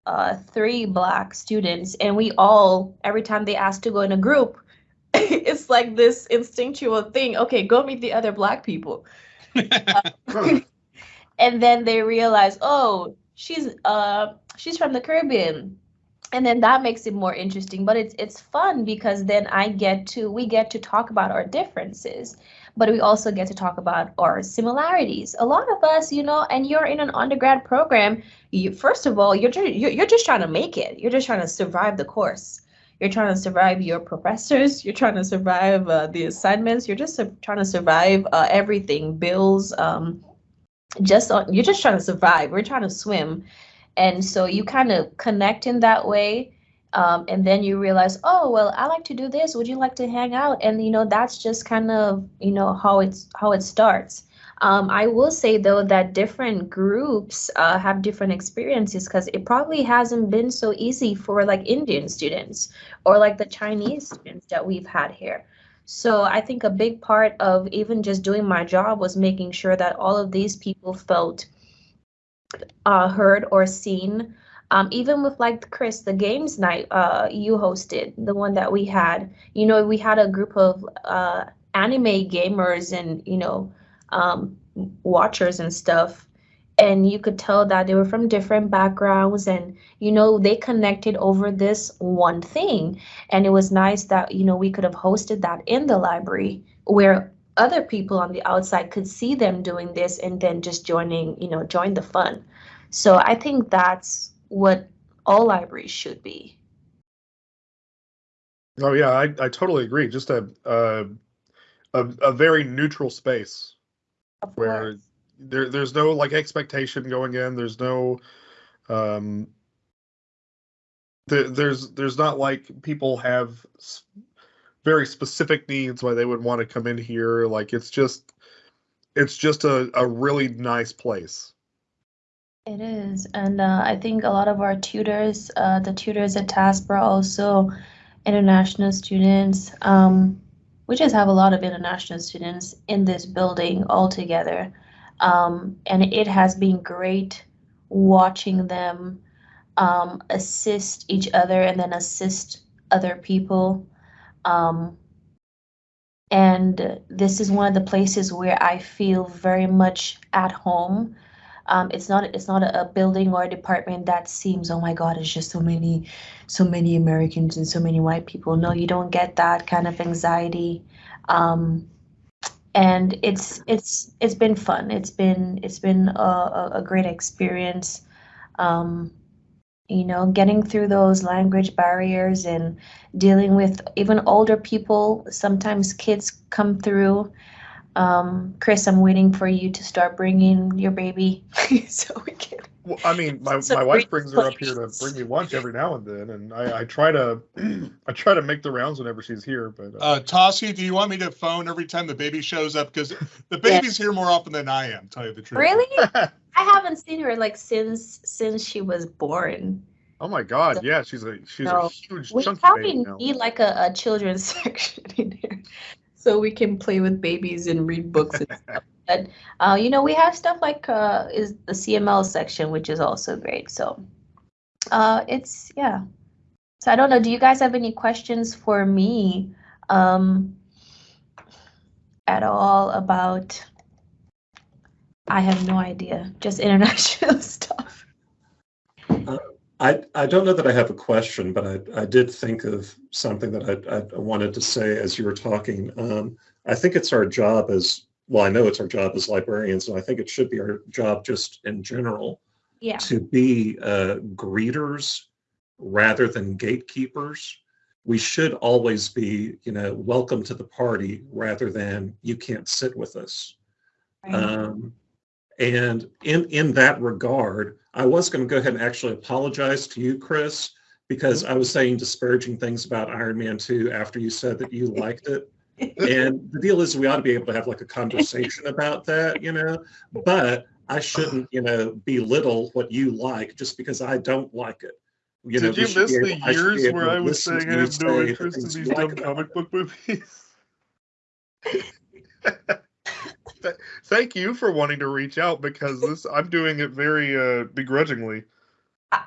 uh, three black students, and we all, every time they asked to go in a group, it's like this instinctual thing. Okay, go meet the other black people. uh, and then they realize, oh, she's uh she's from the Caribbean and then that makes it more interesting but it's it's fun because then i get to we get to talk about our differences but we also get to talk about our similarities. A lot of us you know and you're in an undergrad program you first of all you're just you're, just trying to make it. You're just trying to survive the course. You're trying to survive your professors. You're trying to survive uh, the assignments. You're just trying to survive uh, everything bills um, just on, you're just trying to survive. We're trying to swim and so you kind of connect in that way um, and then you realize oh well i like to do this. Would you like to hang out? And you know that's just kind of you know how it's how it starts. Um, i will say though that different groups uh, have different experiences because it probably hasn't been so easy for like indian students or like the chinese students that we've had here. So i think a big part of even just doing my job was making sure that all of these people felt uh, heard or seen. Um, even with like Chris, the games night uh, you hosted, the one that we had, you know, we had a group of uh, anime gamers and, you know, um, watchers and stuff. And you could tell that they were from different backgrounds and, you know, they connected over this one thing. And it was nice that, you know, we could have hosted that in the library where other people on the outside could see them doing this and then just joining, you know, join the fun. So I think that's what all libraries should be. Oh yeah, I, I totally agree. Just a, a a a very neutral space where there there's no like expectation going in. There's no um there, there's there's not like people have very specific needs why they would want to come in here. Like it's just it's just a, a really nice place. It is, and uh, I think a lot of our tutors, uh, the tutors at TASP are also international students. Um, we just have a lot of international students in this building altogether, um, and it has been great watching them um, assist each other and then assist other people. Um, and this is one of the places where I feel very much at home. Um, it's not it's not a, building or a department that seems oh my god it's just so many so many americans and so many white people. No you don't get that kind of anxiety. Um, and it's it's it's been fun. It's been it's been a, a, a great experience. Um, you know getting through those language barriers and dealing with even older people. Sometimes kids come through um, Chris, I'm waiting for you to start bringing your baby so we can. Well, I mean, my, So my wife great brings her up here to bring me lunch every now and then, and I, I try to I try to make the rounds whenever she's here. But uh, Uh, Tossie, do you want me to phone every time the baby shows up? Because the baby's here more often than I am, tell you the truth. Really? I haven't seen her like since since she was born. oh my God, yeah, she's a she's No. a huge We chunky probably baby now. need like a, a children's section in here, so we can play with babies and read books and stuff. But uh, you know, we have stuff like uh, is the CML section, which is also great. So uh, it's yeah. So I don't know. Do you guys have any questions for me um, at all about? I have no idea. Just international stuff. I, I don't know that I have a question, but I, I did think of something that I, I wanted to say as you were talking. Um, I think it's our job as, well, I know it's our job as librarians, and I think it should be our job just in general Yeah. to be uh, greeters rather than gatekeepers. We should always be, you know, welcome to the party rather than you can't sit with us. right. Um, and in in that regard, I was going to go ahead and actually apologize to you, Chris, because I was saying disparaging things about Iron Man 2 after you said that you liked it. And the deal is we ought to be able to have like a conversation about that, you know, but I shouldn't, you know, belittle what you like just because I don't like it. You Did we you miss be the able- I years where I was saying I have no interest in these dumb comic book movies? Th- Thank you for wanting to reach out because this I'm doing it very uh, begrudgingly.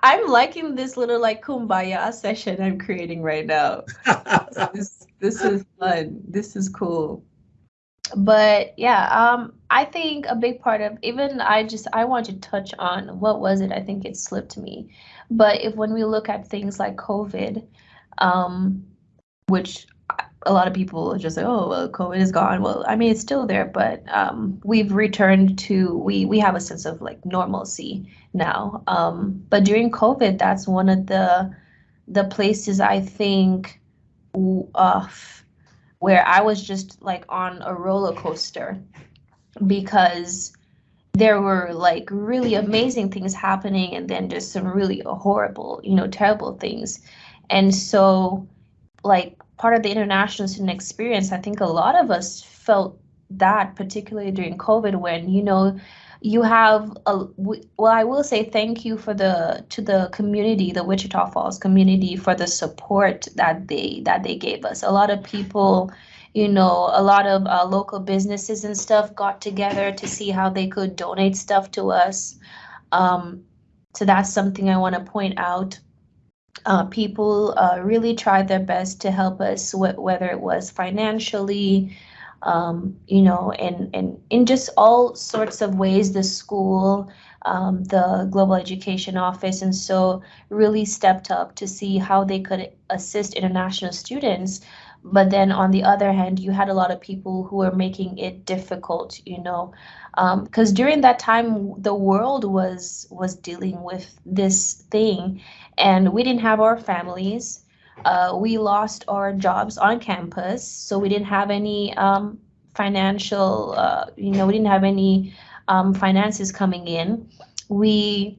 I'm liking this little like kumbaya session I'm creating right now. This this is fun. This is cool. but yeah, um, I think a big part of even I just I want to touch on what was it? I think it slipped me. But if when we look at things like COVID, um, which a lot of people just say, oh, well, COVID is gone. Well, I mean, it's still there, but um, we've returned to we we have a sense of like normalcy now. Um, but during COVID, that's one of the the places I think uh, where I was just like on a roller coaster because there were like really amazing things happening and then just some really horrible, you know, terrible things. And so, like, part of the international student experience, I think a lot of us felt that, particularly during COVID, when, you know, you have a well i will say thank you for the to the community the wichita falls community for the support that they that they gave us. A lot of people you know a lot of uh, local businesses and stuff got together to see how they could donate stuff to us. Um, so that's something i want to point out uh, people uh, really tried their best to help us wh- whether it was financially um, you know, and, and in just all sorts of ways, the school, um, the Global Education Office, and so really stepped up to see how they could assist international students. But then on the other hand, you had a lot of people who were making it difficult, you know, because um, during that time the world was was dealing with this thing, and we didn't have our families uh, we lost our jobs on campus, so we didn't have any um, financial, uh, you know, we didn't have any um, finances coming in. We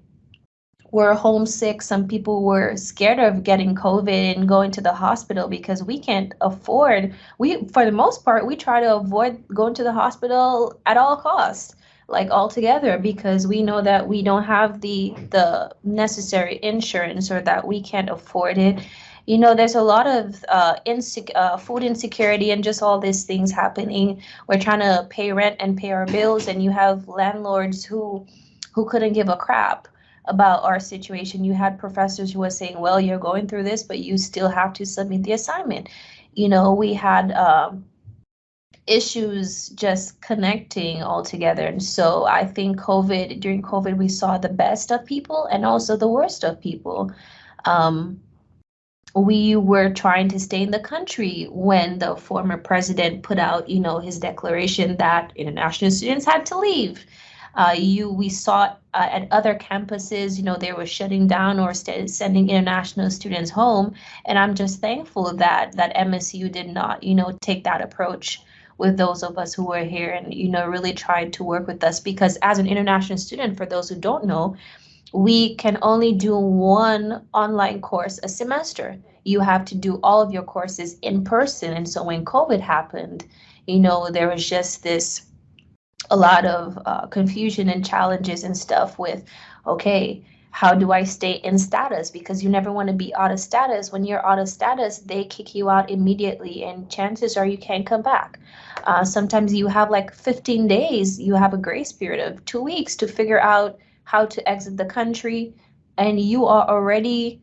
were homesick. Some people were scared of getting COVID and going to the hospital because we can't afford. We, for the most part, we try to avoid going to the hospital at all costs like altogether because we know that we don't have the the necessary insurance or that we can't afford it you know, there's a lot of uh, insec- uh, food insecurity and just all these things happening. We're trying to pay rent and pay our bills, and you have landlords who who couldn't give a crap about our situation. You had professors who were saying, "Well, you're going through this, but you still have to submit the assignment." You know, we had. Um, issues just connecting all together. And so I think COVID, during COVID, we saw the best of people and also the worst of people. Um, we were trying to stay in the country when the former president put out, you know, his declaration that international students had to leave. Uh, you, we saw uh, at other campuses, you know, they were shutting down or sending international students home, and I'm just thankful that that MSU did not, you know, take that approach with those of us who were here and you know really tried to work with us because as an international student, for those who don't know, we can only do one online course a semester. You have to do all of your courses in person. And so when COVID happened, you know, there was just this a lot of uh, confusion and challenges and stuff with, okay, how do I stay in status? Because you never want to be out of status. When you're out of status, they kick you out immediately, and chances are you can't come back. Uh, sometimes you have like 15 days, you have a grace period of two weeks to figure out how to exit the country, and you are already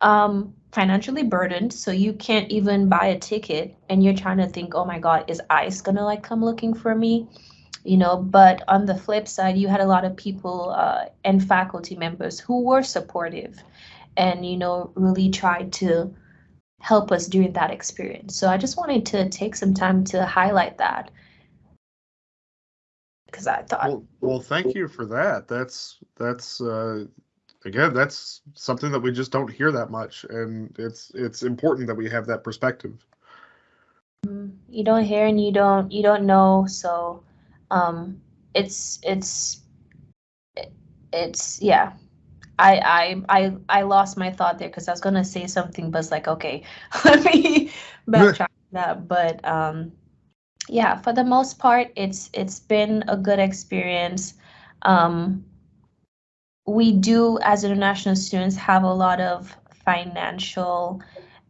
um, financially burdened, so you can't even buy a ticket, and you're trying to think, oh my God, is ICE gonna like come looking for me? You know, but on the flip side, you had a lot of people uh, and faculty members who were supportive and, you know, really tried to help us during that experience. So I just wanted to take some time to highlight that because I thought. Well, well, thank you for that. That's that's uh, again, that's something that we just don't hear that much, and it's it's important that we have that perspective. Mm-hmm. You don't hear and you don't you don't know, so um, it's it's it's yeah. I I I I lost my thought there because I was gonna say something, but it's like okay, let me backtrack that. But um, yeah, for the most part, it's it's been a good experience. Um, we do, as international students, have a lot of financial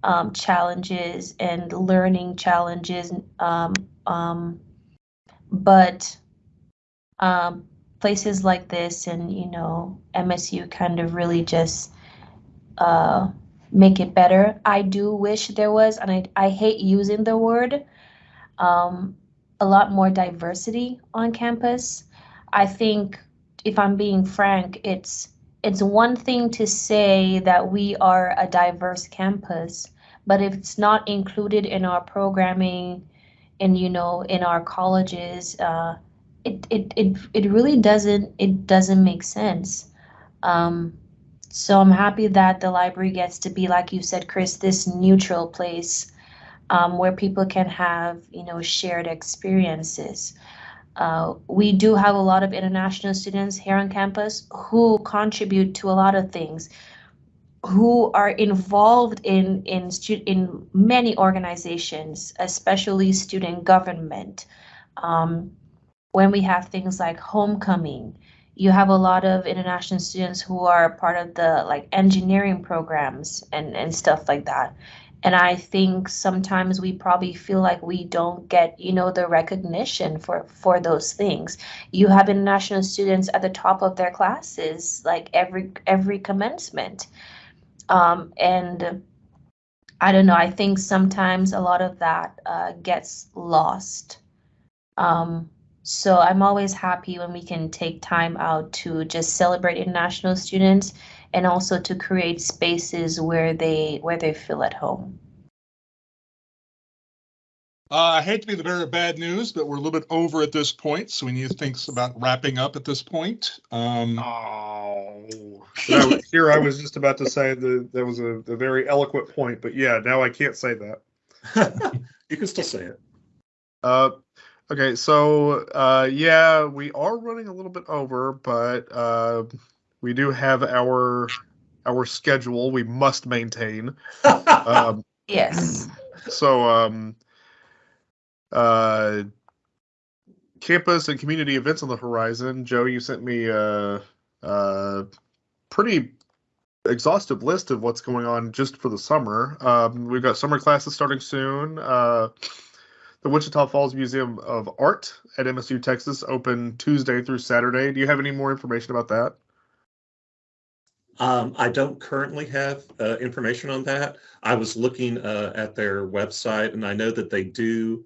um, challenges and learning challenges, um, um, but um, places like this and you know MSU kind of really just uh, make it better. I do wish there was, and I I hate using the word um, a lot more diversity on campus. I think if I'm being frank, it's it's one thing to say that we are a diverse campus, but if it's not included in our programming and you know in our colleges, uh, it, it it it really doesn't it doesn't make sense. Um, so I'm happy that the library gets to be, like you said, Chris, this neutral place um, where people can have, you know, shared experiences. Uh, we do have a lot of international students here on campus who contribute to a lot of things, who are involved in in in many organizations, especially student government. Um, when we have things like homecoming, you have a lot of international students who are part of the like engineering programs and and stuff like that. And i think sometimes we probably feel like we don't get you know the recognition for for those things. You have international students at the top of their classes like every every commencement um, and i don't know i think sometimes a lot of that uh, gets lost um, so i'm always happy when we can take time out to just celebrate international students and also to create spaces where they where they feel at home. Uh, I hate to be the bearer of bad news, but we're a little bit over at this point, so we need to think about wrapping up at this point. Um, oh, here I was just about to say that that was a, a very eloquent point, but yeah, now I can't say that. you can still say it. Uh, okay, so uh, yeah, we are running a little bit over, but uh, we do have our our schedule we must maintain. um, yes. So um, uh, campus and community events on the horizon. Joe, you sent me a, a pretty exhaustive list of what's going on just for the summer. Um, we've got summer classes starting soon. Uh, the Wichita Falls Museum of Art at MSU Texas open Tuesday through Saturday. Do you have any more information about that? Um, I don't currently have uh, information on that. I was looking uh, at their website and I know that they do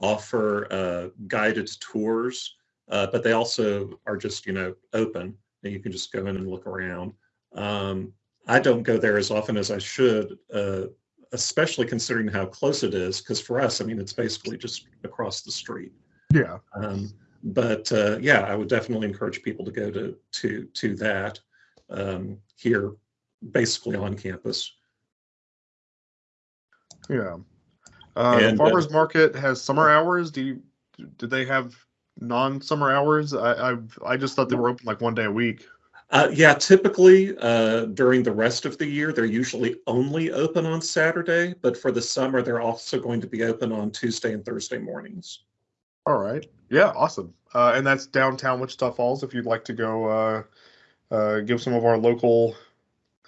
offer uh, guided tours, uh, but they also are just, you know, open and you can just go in and look around. Um, I don't go there as often as I should, uh, especially considering how close it is, because for us, I mean, it's basically just across the street. Yeah. Um, but uh, yeah, I would definitely encourage people to go to to to that um, here, basically on campus. Yeah. Uh, and, the uh, farmers market has summer hours. Do you do they have non-summer hours? I I've, i just thought they were open like one day a week. Uh, yeah, typically uh, during the rest of the year, they're usually only open on Saturday, but for the summer, they're also going to be open on Tuesday and Thursday mornings. All right. Yeah, awesome. Uh, and that's downtown Wichita Falls if you'd like to go uh, give some of our local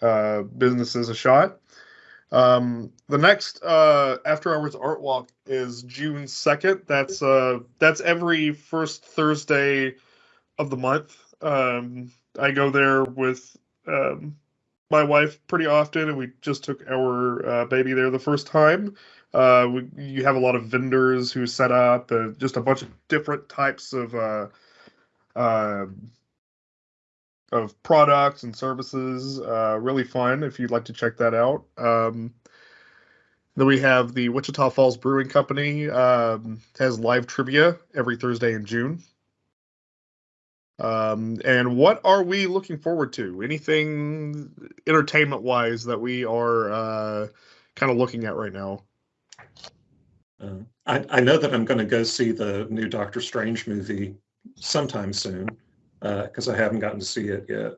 uh, businesses a shot. Um, the next uh, after hours art walk is June second. That's uh, that's every first Thursday of the month. Um, I go there with um, my wife pretty often, and we just took our uh, baby there the first time. Uh, we, you have a lot of vendors who set up, uh, just a bunch of different types of uh, uh, of products and services. Uh, really fun if you'd like to check that out. Um, then we have the Wichita Falls Brewing Company um, has live trivia every Thursday in June. Um, and what are we looking forward to? Anything entertainment wise that we are uh, kind of looking at right now? Uh, I, I know that I'm going to go see the new Doctor Strange movie sometime soon because uh, I haven't gotten to see it yet.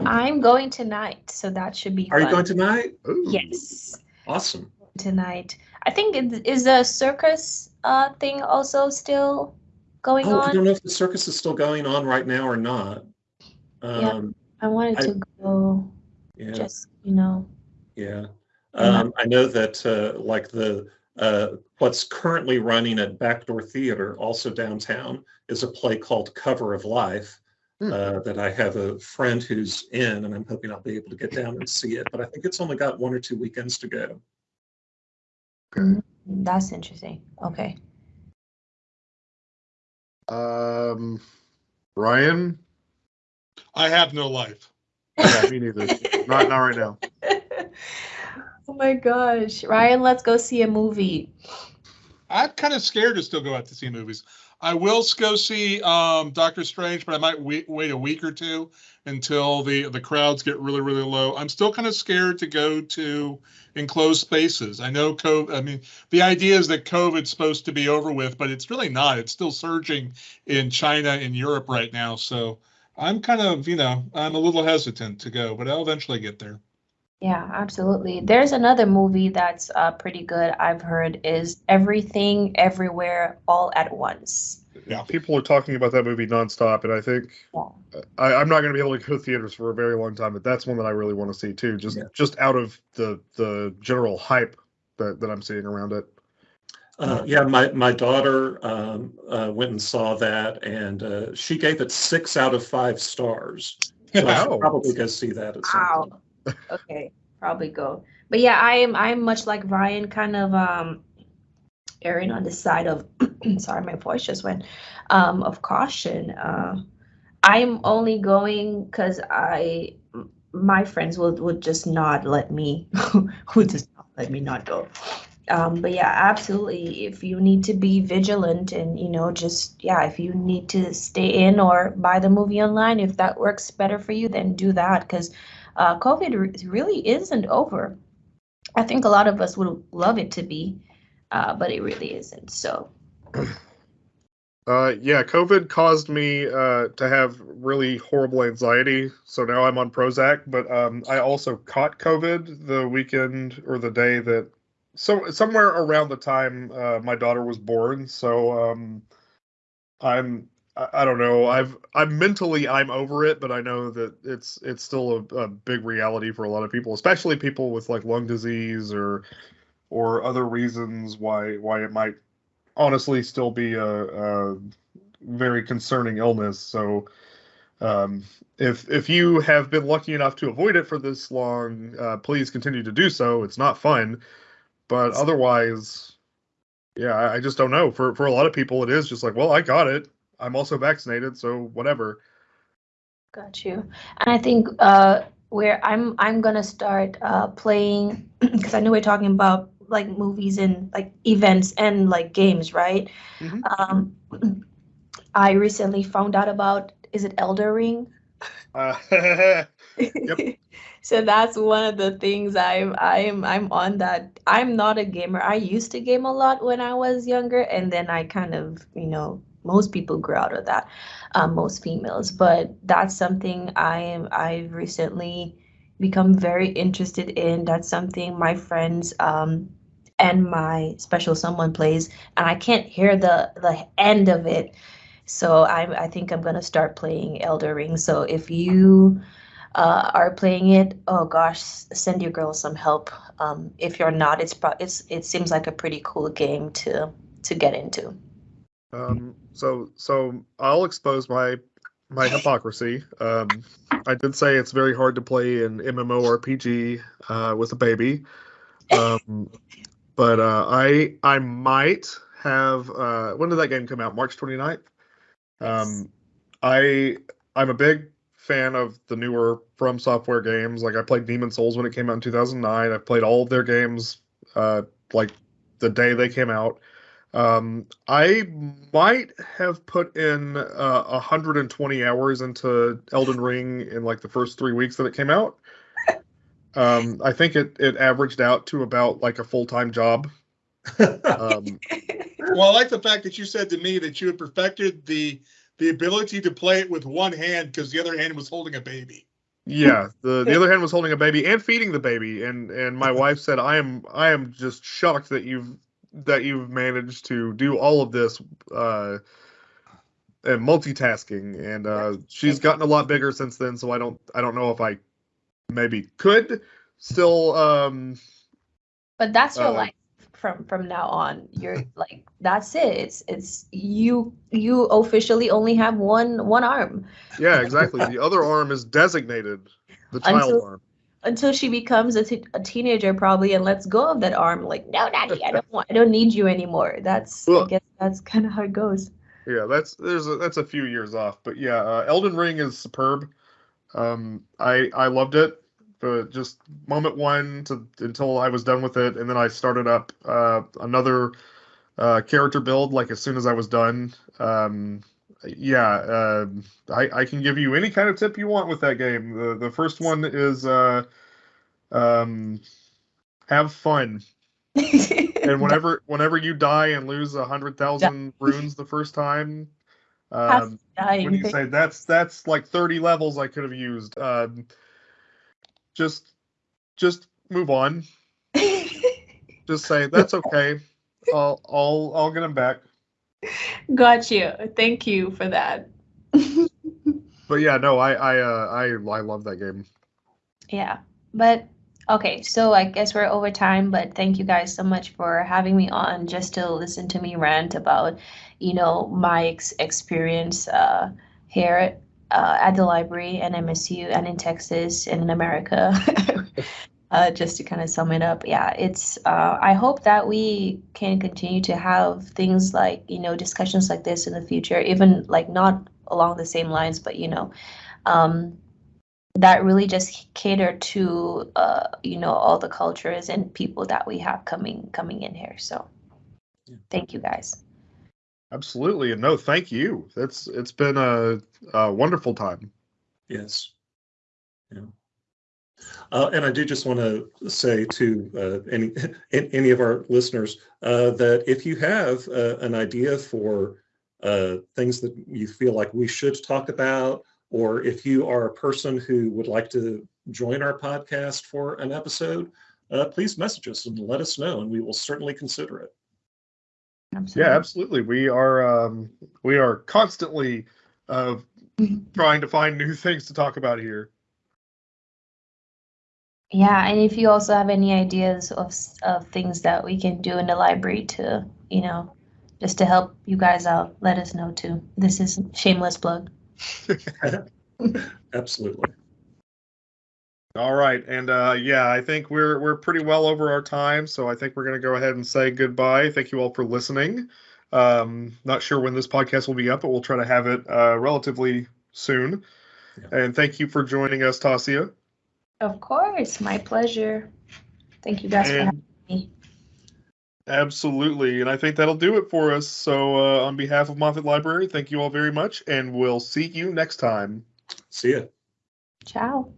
I'm going tonight, so that should be. Are fun. you going tonight? Ooh. Yes. Awesome. Tonight, I think it is the circus uh, thing also still going oh, on. I don't know if the circus is still going on right now or not. Um, yeah, I wanted I, to go. Yeah. Just you know. Yeah. Um, I know that uh, like the uh, what's currently running at Backdoor Theater, also downtown, is a play called Cover of Life hmm. uh, that I have a friend who's in, and I'm hoping I'll be able to get down and see it. But I think it's only got one or two weekends to go. Mm, that's interesting. Okay. Um, Ryan. I have no life. Yeah, me neither. not not right now. oh my gosh, Ryan, let's go see a movie. I'm kind of scared to still go out to see movies. I will go see um, Doctor Strange, but I might wait, wait a week or two until the the crowds get really really low. I'm still kind of scared to go to enclosed spaces. I know COVID. I mean, the idea is that COVID's supposed to be over with, but it's really not. It's still surging in China and Europe right now. So I'm kind of you know I'm a little hesitant to go, but I'll eventually get there. Yeah, absolutely. There's another movie that's uh, pretty good. I've heard is Everything Everywhere All at Once. Yeah, people are talking about that movie nonstop, and I think Yeah. I, I'm not going to be able to go to theaters for a very long time. But that's one that I really want to see too. Just Yeah. just out of the the general hype that that I'm seeing around it. Uh, yeah, my, my daughter um, uh, went and saw that and uh, she gave it six out of five stars. So I should Wow. probably go see that at some point. Okay, probably go. But yeah, I am I'm much like Ryan, kind of um erring on the side of sorry, my voice just went um of caution. Uh I'm only going because I my friends will would just not let me would just not let me not go. Um, but yeah, absolutely. If you need to be vigilant and you know, just yeah, if you need to stay in or buy the movie online, if that works better for you, then do that because uh, COVID re- really isn't over. I think a lot of us would love it to be, uh, but it really isn't. So Uh, yeah, COVID caused me uh, to have really horrible anxiety. So now I'm on Prozac, but um, I also caught COVID the weekend or the day that, so somewhere around the time uh, my daughter was born. So um, I'm, I, I don't know. I've, I'm mentally, I'm over it, but I know that it's, it's still a, a big reality for a lot of people, especially people with like lung disease or, or other reasons why, why it might honestly still be a, a very concerning illness. So, um, if if you have been lucky enough to avoid it for this long, uh, please continue to do so. It's not fun, but otherwise, yeah, I, I just don't know. For for a lot of people, it is just like, well, I got it. I'm also vaccinated, so whatever. got you. And I think uh, where I'm I'm gonna start uh, playing because I know we're talking about like movies and like events and like games, right? Mhm. Um, I recently found out about is it Elder Ring? Uh, so that's one of the things I'm I'm I'm on that. I'm not a gamer. I used to game a lot when I was younger, and then I kind of you know most people grew out of that, um, most females. But that's something I am I've recently become very interested in. That's something my friends um, and my special someone plays, and I can't hear the the end of it. So I I think I'm gonna start playing Elder Ring. So if you uh, are playing it, oh gosh, send your girl some help. Um, if you're not, it's pro- it's it seems like a pretty cool game to to get into. Um, so so I'll expose my my hypocrisy. Um, I did say it's very hard to play an MMORPG uh, with a baby, um, but uh, I I might have. Uh, when did that game come out? March 29th. Um, I I'm a big fan of the newer From Software games. Like I played Demon's Souls when it came out in 2009. I've played all of their games uh, like the day they came out. Um, I might have put in uh, 120 hours into Elden Ring in like the first three weeks that it came out. Um, I think it it averaged out to about like a full time job. Um, Well, I like the fact that you said to me that you had perfected the the ability to play it with one hand because the other hand was holding a baby. yeah, the the other hand was holding a baby and feeding the baby, and and my wife said, "I am I am just shocked that you've that you've managed to do all of this." Uh, and multitasking and uh she's gotten a lot bigger since then so i don't i don't know if i maybe could still um But that's your Uh, life from from now on. You're like that's it. It's it's you you officially only have one one arm yeah exactly the other arm is designated the child Until- arm until she becomes a, t- a teenager probably and lets go of that arm. Like no, daddy, I don't want, I don't need you anymore. That's I guess that's kind of how it goes. yeah, that's there's a, that's a few years off, but yeah, uh, Elden Ring is superb. Um, I I loved it, but just moment one to until I was done with it, and then I started up uh, another uh, character build like as soon as I was done. Um, yeah, uh, I I can give you any kind of tip you want with that game. The the first one is uh, um, have fun and whenever whenever you die and lose a hundred thousand runes the first time, um, when you say that's that's like thirty levels I could have used, um, just just move on. just say that's okay. I'll I'll I'll get them back. Got you. Thank you for that. but yeah, no, I I uh, I I love that game. Yeah, but Okay, so I guess we're over time, but thank you guys so much for having me on just to listen to me rant about, you know, my ex- experience uh, here uh, at the library and MSU and in Texas and in America. uh, just to kind of sum it up, yeah, it's. Uh, I hope that we can continue to have things like you know discussions like this in the future, even like not along the same lines, but you know. Um, that really just cater to uh, you know all the cultures and people that we have coming coming in here. So yeah. thank you guys. Absolutely, and no, thank you. That's it's been a, a wonderful time. Yes. Yeah. Uh, and I do just want to say to uh, any any of our listeners uh, that if you have uh, an idea for uh, things that you feel like we should talk about or if you are a person who would like to join our podcast for an episode, uh, please message us and let us know, and we will certainly consider it. Absolutely. Yeah, absolutely. We are um, we are constantly uh, trying to find new things to talk about here. Yeah, and if you also have any ideas of of things that we can do in the library to, you know, just to help you guys out, let us know too. This is shameless plug. Absolutely. All right, and uh, yeah, I think we're we're pretty well over our time, so I think we're going to go ahead and say goodbye. Thank you all for listening. Um, not sure when this podcast will be up, but we'll try to have it uh, relatively soon. Yeah. And thank you for joining us, Tasia. Of course, my pleasure. Thank you guys and, for having me. Absolutely. And I think that'll do it for us. So, uh, on behalf of Moffett Library, thank you all very much, and we'll see you next time. See ya. Ciao.